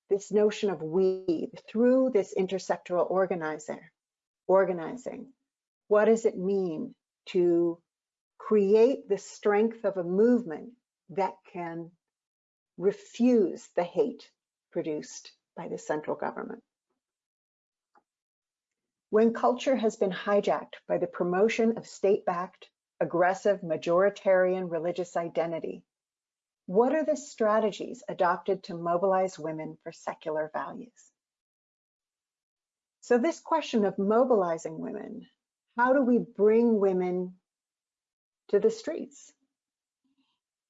this notion of we, through this intersectoral organizer, organizing, what does it mean to create the strength of a movement that can refuse the hate produced by the central government? When culture has been hijacked by the promotion of state-backed, aggressive, majoritarian religious identity, what are the strategies adopted to mobilize women for secular values? So this question of mobilizing women, how do we bring women to the streets?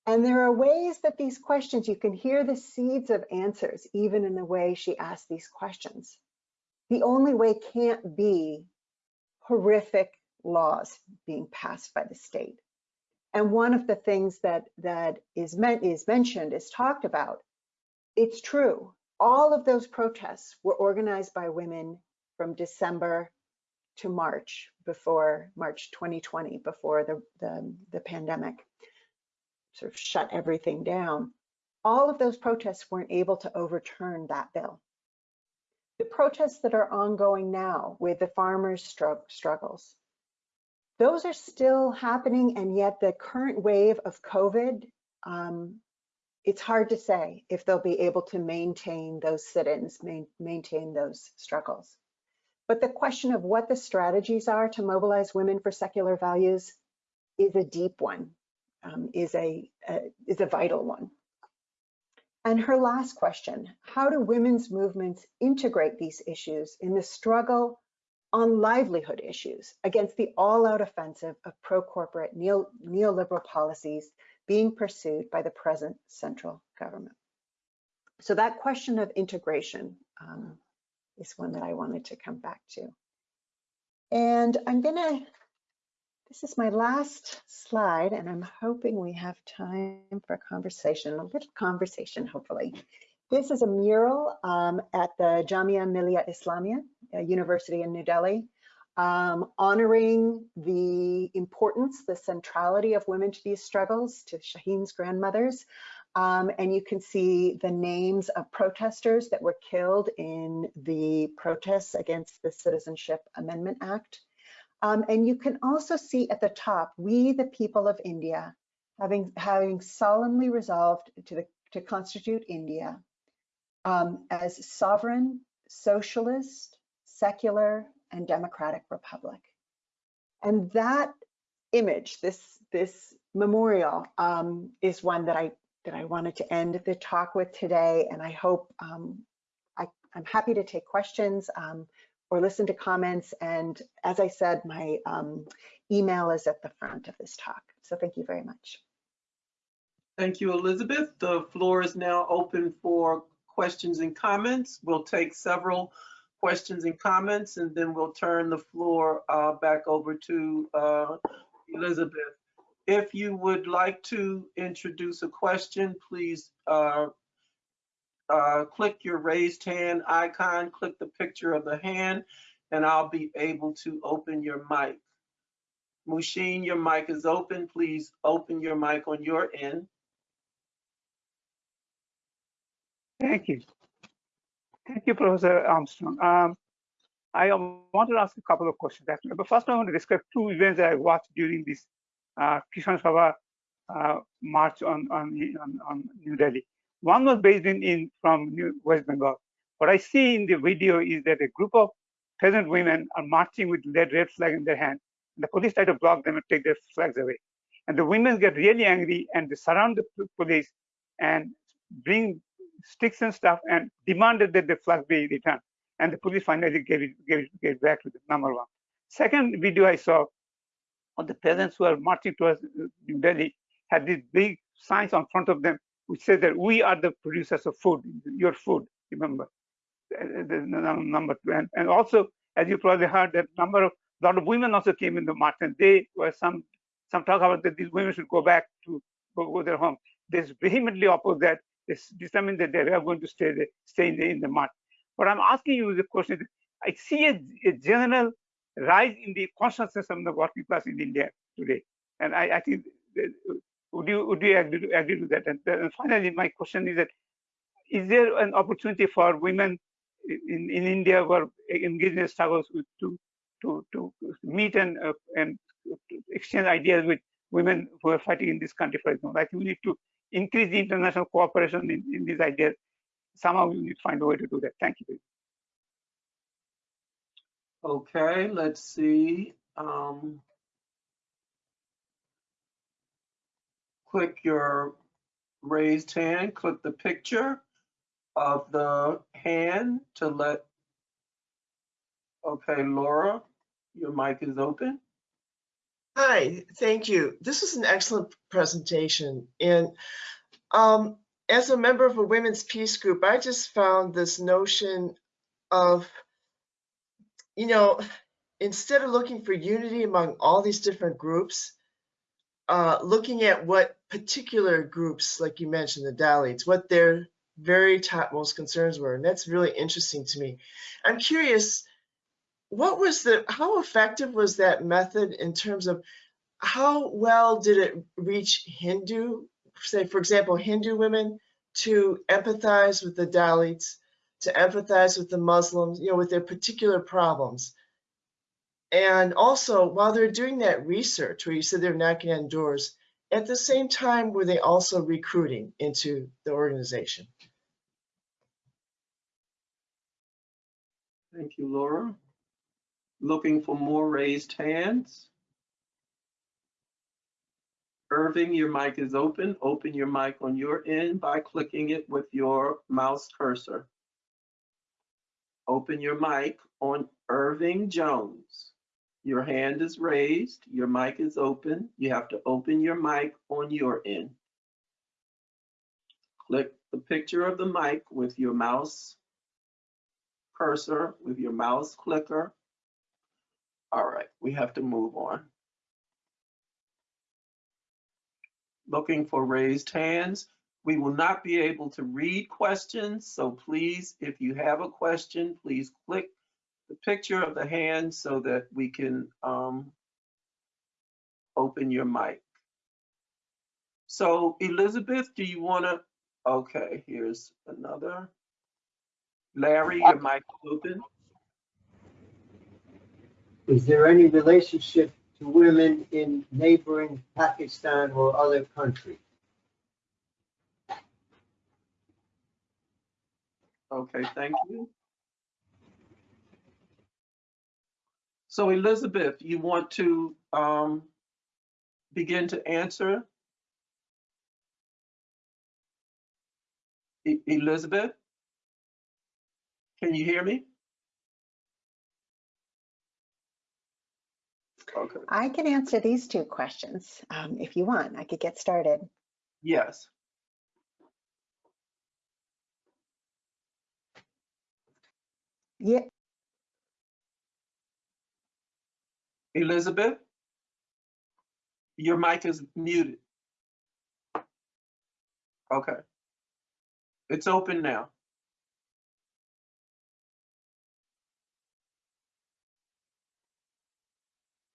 And there are ways that these questions, you can hear the seeds of answers, even in the way she asked these questions the only way can't be horrific laws being passed by the state. And one of the things that that is meant is mentioned is talked about. It's true. All of those protests were organized by women from December to March before March 2020, before the, the, the pandemic sort of shut everything down. All of those protests weren't able to overturn that bill the protests that are ongoing now with the farmers' struggles, those are still happening, and yet the current wave of COVID, um, it's hard to say if they'll be able to maintain those sit-ins, main, maintain those struggles. But the question of what the strategies are to mobilize women for secular values is a deep one, um, is a, a is a vital one. And her last question, how do women's movements integrate these issues in the struggle on livelihood issues against the all-out offensive of pro-corporate neo neoliberal policies being pursued by the present central government? So that question of integration um, is one that I wanted to come back to. And I'm gonna this is my last slide, and I'm hoping we have time for a conversation, a little conversation, hopefully. This is a mural um, at the Jamia Millia Islamia University in New Delhi, um, honoring the importance, the centrality of women to these struggles, to Shaheen's grandmothers. Um, and you can see the names of protesters that were killed in the protests against the Citizenship Amendment Act. Um, and you can also see at the top, we the people of India, having, having solemnly resolved to, the, to constitute India um, as sovereign, socialist, secular, and democratic republic. And that image, this, this memorial, um, is one that I, that I wanted to end the talk with today. And I hope um, I, am happy to take questions. Um, or listen to comments. And as I said, my um, email is at the front of this talk. So thank you very much. Thank you, Elizabeth. The floor is now open for questions and comments. We'll take several questions and comments, and then we'll turn the floor uh, back over to uh, Elizabeth. If you would like to introduce a question, please uh, uh, click your raised hand icon, click the picture of the hand, and I'll be able to open your mic. Mushin, your mic is open. Please open your mic on your end. Thank you. Thank you, Professor Armstrong. Um, I wanted to ask a couple of questions actually. But first, I want to describe two events that I watched during this uh, Kisan Sabha uh, march on, on, on, on New Delhi. One was based in, in from New West Bengal. What I see in the video is that a group of peasant women are marching with red, red flag in their hand. And the police try to block them and take their flags away. And the women get really angry and they surround the police and bring sticks and stuff and demanded that the flag be returned. And the police finally gave it, gave it, gave it back to the number one. Second video I saw of the peasants who are marching towards uh, New Delhi had these big signs on front of them which said that we are the producers of food, your food, remember. Uh, the number two. And, and also, as you probably heard, that number of a lot of women also came in the march, and they were some some talk about that these women should go back to go, go their home. They vehemently opposed that. They s- determined that they are going to stay stay in the, in the march. What I'm asking you is the question I see a, a general rise in the consciousness of the working class in India today, and I, I think would you would you agree to, agree to that? And, then finally, my question is that is there an opportunity for women in, in India who are engaged in struggles with, to to to meet and uh, and exchange ideas with women who are fighting in this country, for example. I think we need to increase the international cooperation in, in these ideas. Somehow we need to find a way to do that. Thank you. Okay, let's see. Um, click your raised hand, click the picture of the hand to let, okay, Laura, your mic is open. Hi, thank you. This is an excellent presentation. And um, as a member of a women's peace group, I just found this notion of, you know, instead of looking for unity among all these different groups, uh, looking at what particular groups, like you mentioned, the Dalits, what their very topmost concerns were. And that's really interesting to me. I'm curious, what was the how effective was that method in terms of how well did it reach Hindu, say for example, Hindu women to empathize with the Dalits, to empathize with the Muslims, you know, with their particular problems. And also, while they're doing that research, where you said they're knocking on doors, at the same time, were they also recruiting into the organization? Thank you, Laura. Looking for more raised hands. Irving, your mic is open. Open your mic on your end by clicking it with your mouse cursor. Open your mic on Irving Jones. Your hand is raised, your mic is open. You have to open your mic on your end. Click the picture of the mic with your mouse cursor, with your mouse clicker. All right, we have to move on. Looking for raised hands. We will not be able to read questions, so please, if you have a question, please click the picture of the hand so that we can um, open your mic. So Elizabeth, do you want to, okay, here's another. Larry, your mic is open. Is there any relationship to women in neighboring Pakistan or other countries? Okay, thank you. So Elizabeth, you want to um, begin to answer? E- Elizabeth? Can you hear me? Okay, I can answer these two questions um, if you want. I could get started. yes. Yeah, Elizabeth? Your mic is muted. Okay. It's open now.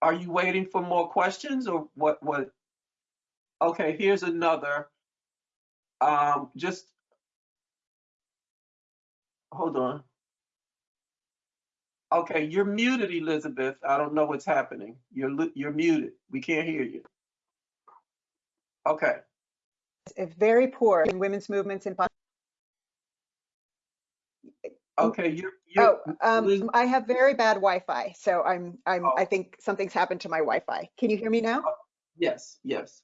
Are you waiting for more questions or what, what? Okay, here's another. Um, just, hold on. Okay, you're muted, Elizabeth. I don't know what's happening. You're, you're muted. We can't hear you. Okay, it's very poor in women's movements in. Okay, you're, you're, Oh, um, I have very bad Wi-Fi, so I'm, I'm, I Oh. think something's happened to my Wi-Fi. Can you hear me now? yes, yes.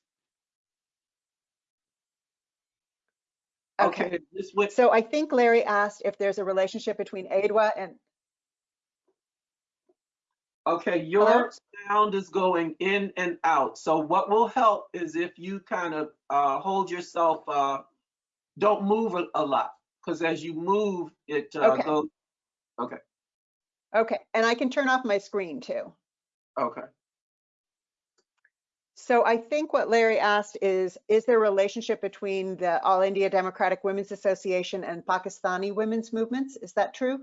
Okay. Okay, this went, So I think Larry asked if there's a relationship between AIDWA and, okay, Hello? your sound is going in and out. So what will help is if you kind of uh, hold yourself, uh, don't move a, a lot, because as you move, it uh, Okay. goes, okay, and I can turn off my screen too. okay. So I think what Larry asked is, is there a relationship between the All India Democratic Women's Association and Pakistani women's movements? Is that true?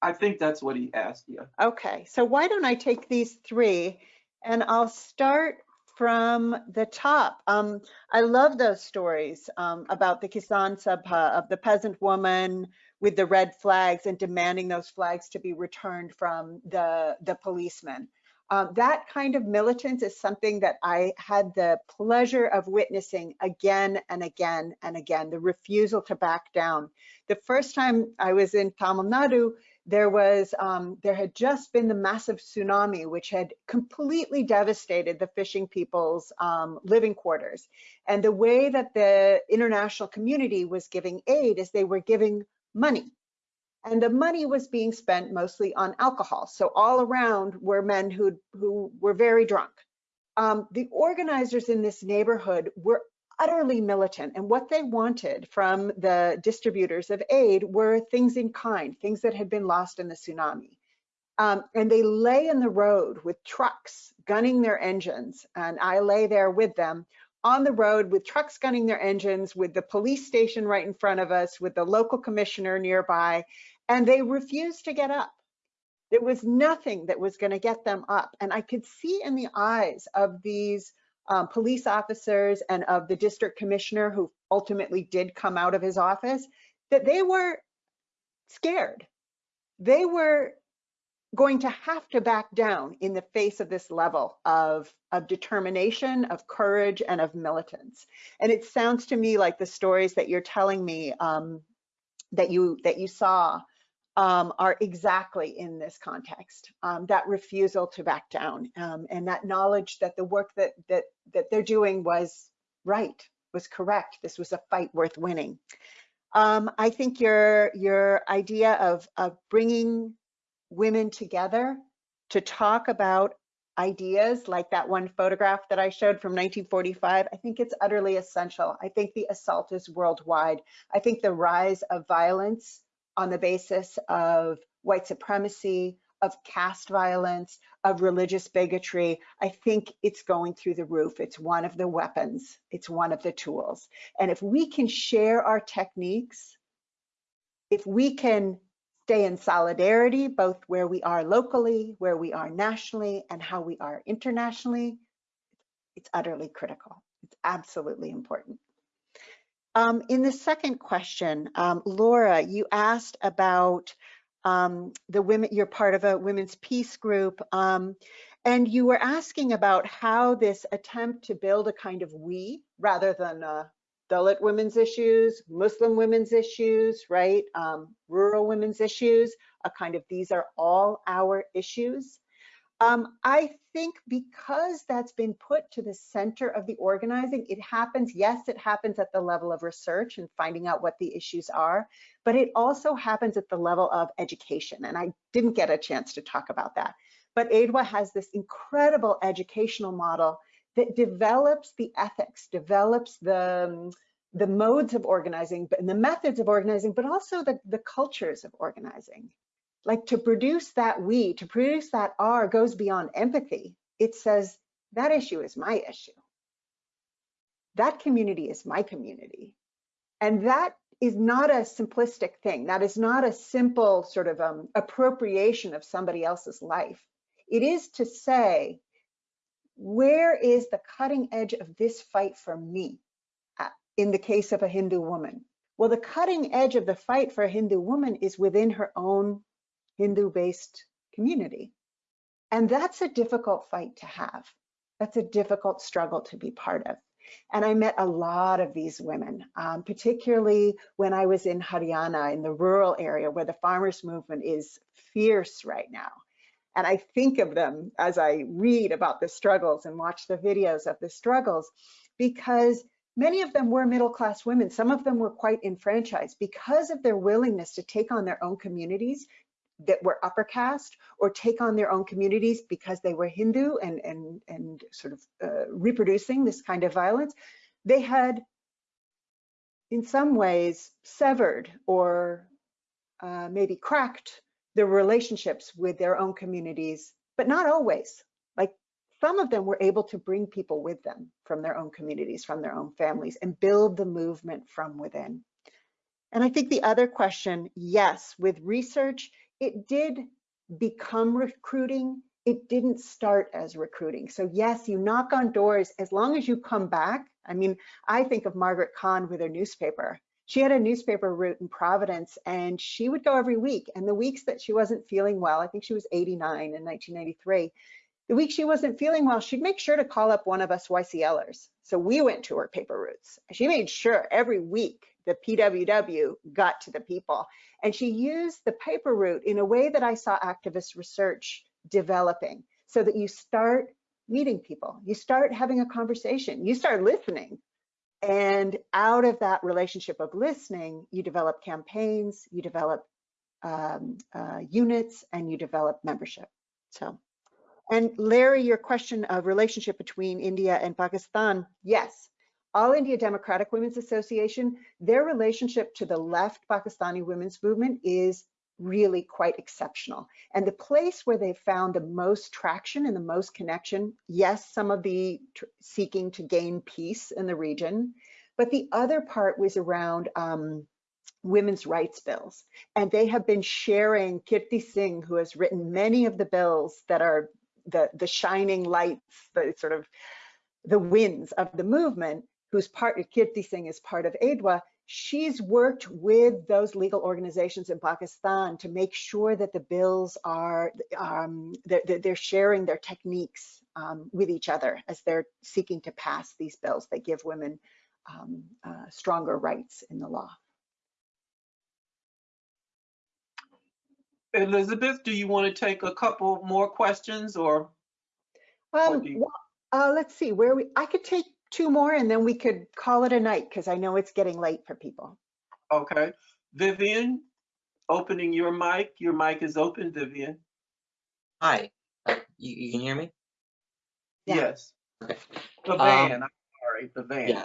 I think that's what he asked you. Okay, so why don't I take these three and I'll start from the top. Um, I love those stories um, about the Kisan Sabha of the peasant woman with the red flags and demanding those flags to be returned from the, the policeman. Um, that kind of militance is something that I had the pleasure of witnessing again and again and again, the refusal to back down. The first time I was in Tamil Nadu, there was um, there had just been the massive tsunami which had completely devastated the fishing people's um, living quarters. And the way that the international community was giving aid is they were giving money. And the money was being spent mostly on alcohol. So all around were men who who were very drunk. Um, the organizers in this neighborhood were utterly militant. And what they wanted from the distributors of aid were things in kind, things that had been lost in the tsunami. Um, and they lay in the road with trucks gunning their engines. And I lay there with them on the road with trucks gunning their engines, with the police station right in front of us, with the local commissioner nearby. And they refused to get up. There was nothing that was going to get them up. And I could see in the eyes of these um, police officers and of the district commissioner who ultimately did come out of his office that they were scared. They were going to have to back down in the face of this level of, of determination, of courage, and of militance. And it sounds to me like the stories that you're telling me um, that you that you saw um, are exactly in this context. Um, that refusal to back down um, and that knowledge that the work that that that they're doing was right, was correct. This was a fight worth winning. Um, I think your your idea of of bringing women together to talk about ideas like that one photograph that I showed from 1945, I think it's utterly essential. I think the assault is worldwide. I think the rise of violence on the basis of white supremacy, of caste violence, of religious bigotry, I think it's going through the roof. It's one of the weapons, it's one of the tools. And if we can share our techniques, if we can stay in solidarity, both where we are locally, where we are nationally, and how we are internationally, it's utterly critical. It's absolutely important. Um, in the second question, um, Laura, you asked about um, the women, you're part of a women's peace group, um, and you were asking about how this attempt to build a kind of we rather than uh, Dalit women's issues, Muslim women's issues, right? Um, rural women's issues, a kind of these are all our issues. Um, I think because that's been put to the center of the organizing, it happens, yes, it happens at the level of research and finding out what the issues are, but it also happens at the level of education. And I didn't get a chance to talk about that. But AIDWA has this incredible educational model that develops the ethics, develops the, the modes of organizing and the methods of organizing, but also the, the cultures of organizing like to produce that we, to produce that R goes beyond empathy. It says that issue is my issue. That community is my community. And that is not a simplistic thing. That is not a simple sort of um, appropriation of somebody else's life. It is to say, where is the cutting edge of this fight for me uh, in the case of a Hindu woman? Well, the cutting edge of the fight for a Hindu woman is within her own Hindu-based community. And that's a difficult fight to have. That's a difficult struggle to be part of. And I met a lot of these women, um, particularly when I was in Haryana, in the rural area where the farmers movement is fierce right now. And I think of them as I read about the struggles and watch the videos of the struggles because many of them were middle class women. Some of them were quite enfranchised because of their willingness to take on their own communities that were upper caste or take on their own communities because they were Hindu and, and, and sort of uh, reproducing this kind of violence. They had, in some ways, severed or uh, maybe cracked their relationships with their own communities, but not always. Like some of them were able to bring people with them from their own communities, from their own families, and build the movement from within. And I think the other question, yes, with research, it did become recruiting. It didn't start as recruiting. So yes, you knock on doors as long as you come back. I mean, I think of Margaret Kahn with her newspaper. She had a newspaper route in Providence and she would go every week. And the weeks that she wasn't feeling well, I think she was 89 in 1993, the week she wasn't feeling well, she'd make sure to call up one of us YCLers. So we went to her paper routes. She made sure every week the PWW got to the people. And she used the paper route in a way that I saw activist research developing so that you start meeting people, you start having a conversation, you start listening. And out of that relationship of listening, you develop campaigns, you develop um, uh, units, and you develop membership. So, and Larry, your question of relationship between India and Pakistan, yes, all India Democratic Women's Association, their relationship to the left Pakistani women's movement is really quite exceptional. And the place where they found the most traction and the most connection, yes, some of the seeking to gain peace in the region, but the other part was around um, women's rights bills. And they have been sharing Kirti Singh, who has written many of the bills that are the, the shining lights, the sort of the winds of the movement, who's part, Kirti Singh is part of AIDWA, she's worked with those legal organizations in Pakistan to make sure that the bills are, um, they're, they're, sharing their techniques um, with each other as they're seeking to pass these bills that give women um, uh, stronger rights in the law. Elizabeth, do you want to take a couple more questions or? Um, well, uh, let's see where we, I could take two more and then we could call it a night because I know it's getting late for people. Okay. Vivian, opening your mic. Your mic is open, Vivian. Hi, uh, you, you can hear me? Yeah. Yes. Okay. The Um, van, I'm sorry, the van. Yeah.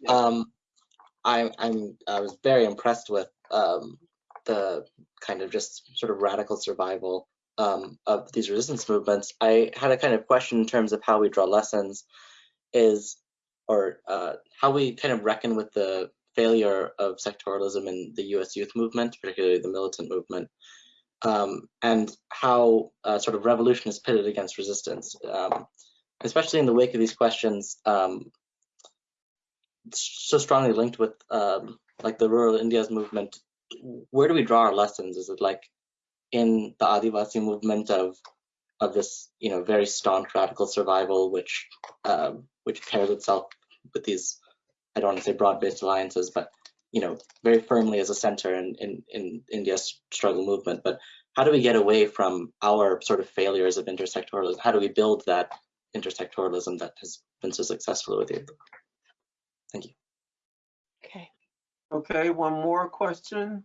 Yeah. Um, I, I'm, I was very impressed with um, the kind of just sort of radical survival um, of these resistance movements. I had a kind of question in terms of how we draw lessons is, or uh, how we kind of reckon with the failure of sectorialism in the US youth movement, particularly the militant movement, um, and how uh, sort of revolution is pitted against resistance. Um, especially in the wake of these questions, um, so strongly linked with um, like the rural India's movement, where do we draw our lessons? Is it like in the Adivasi movement of of this, you know, very staunch radical survival, which um, which pairs itself with these, I don't want to say broad-based alliances, but you know, very firmly as a center in, in, in India's struggle movement. But how do we get away from our sort of failures of intersectoralism? How do we build that intersectoralism that has been so successful with you? Thank you. Okay. Okay, one more question.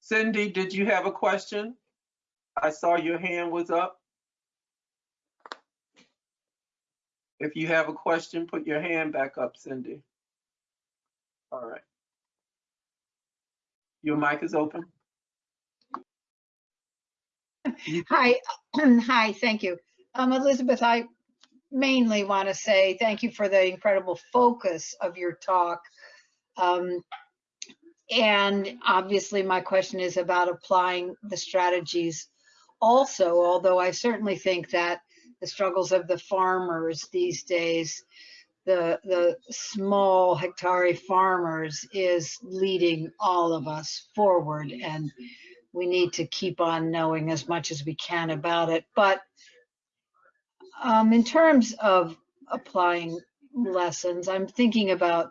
Cindy, did you have a question? I saw your hand was up. If you have a question, put your hand back up, Cindy. All right. Your mic is open. Hi, hi, thank you. Um, Elizabeth, I mainly want to say thank you for the incredible focus of your talk. Um, and obviously my question is about applying the strategies also, although I certainly think that the struggles of the farmers these days, the, the small hectare farmers is leading all of us forward. And we need to keep on knowing as much as we can about it. But um, in terms of applying lessons, I'm thinking about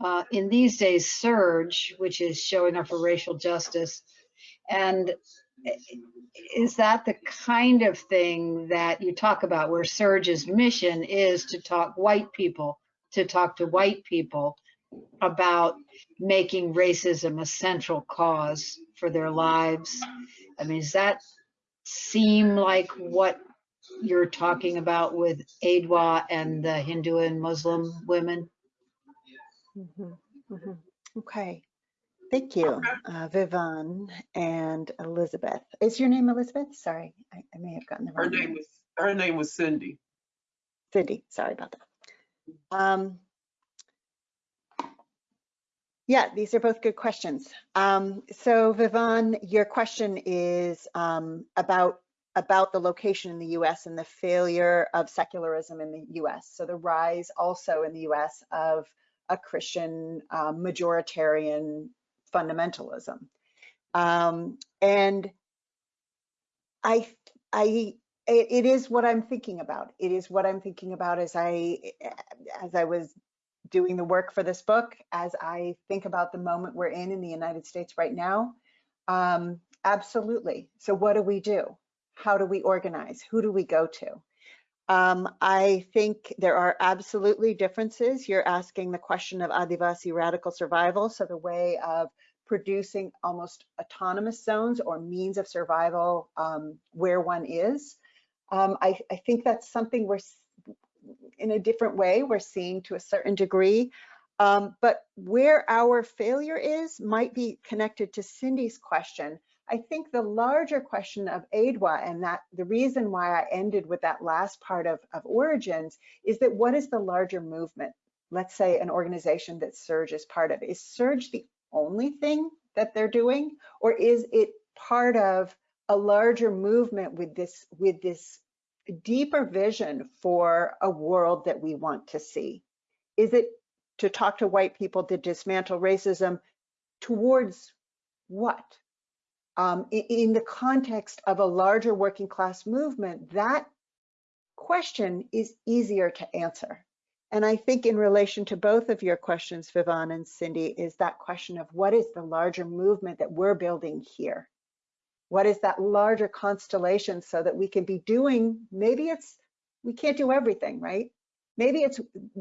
uh, in these days SURJ, which is showing up for racial justice, and is that the kind of thing that you talk about where SURJ's mission is to talk white people, to talk to white people about making racism a central cause for their lives? I mean, does that seem like what you're talking about with AIDWA and the Hindu and Muslim women? Mhm, mhm. Okay, thank you, Okay. uh, Vivan and Elizabeth. Is your name Elizabeth? Sorry, I, I may have gotten the Her wrong name name. was, her name was Cindy. Cindy, sorry about that. Um, yeah, these are both good questions. Um, so Vivan, your question is um, about about the location in the U.S. and the failure of secularism in the U.S. So the rise also in the U.S. of a Christian uh, majoritarian fundamentalism. Um, and I, I, it, is what I'm thinking about. It is what I'm thinking about as I, as I was doing the work for this book, as I think about the moment we're in in the United States right now. Um, absolutely. So what do we do? How do we organize? Who do we go to? Um, I think there are absolutely differences. You're asking the question of Adivasi radical survival, so the way of producing almost autonomous zones or means of survival um, where one is. Um, I, I, think that's something we're, in a different way, we're seeing to a certain degree. Um, but where our failure is might be connected to Cindy's question. I think the larger question of AIDWA and that the reason why I ended with that last part of, of origins is that what is the larger movement? Let's say an organization that SURJ is part of. Is SURJ the only thing that they're doing? Or is it part of a larger movement with this, with this deeper vision for a world that we want to see? Is it to talk to white people to dismantle racism towards what? Um, in, the context of a larger working class movement, that question is easier to answer. And I think in relation to both of your questions, Vivan and Cindy, is that question of what is the larger movement that we're building here? What is that larger constellation so that we can be doing, maybe it's, we can't do everything, right? Maybe it's,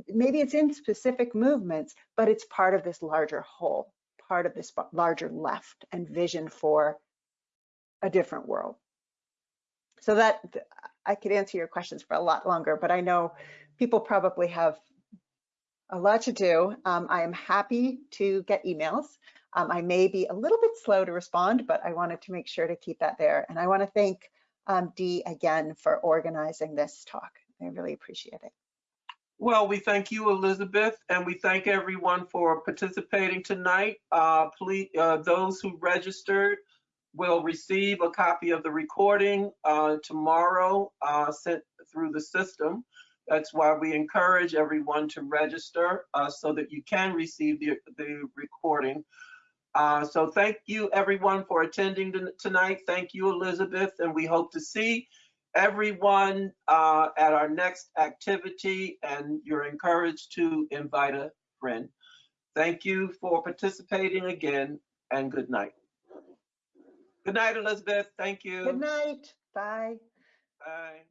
maybe it's in specific movements, but it's part of this larger whole, part of this larger left and vision for a different world. So that I could answer your questions for a lot longer, but I know people probably have a lot to do. Um, I am happy to get emails. Um, I may be a little bit slow to respond, but I wanted to make sure to keep that there. And I want to thank um, Dee again for organizing this talk. I really appreciate it. Well, we thank you, Elizabeth, and we thank everyone for participating tonight. Uh, please, uh, those who registered will receive a copy of the recording uh, tomorrow uh, sent through the system. That's why we encourage everyone to register uh, so that you can receive the, the recording. Uh, so thank you everyone for attending tonight. Thank you, Elizabeth, and we hope to see everyone uh, at our next activity and you're encouraged to invite a friend. Thank you for participating again and good night. Good night, Elizabeth. Thank you. Good night. Bye. Bye.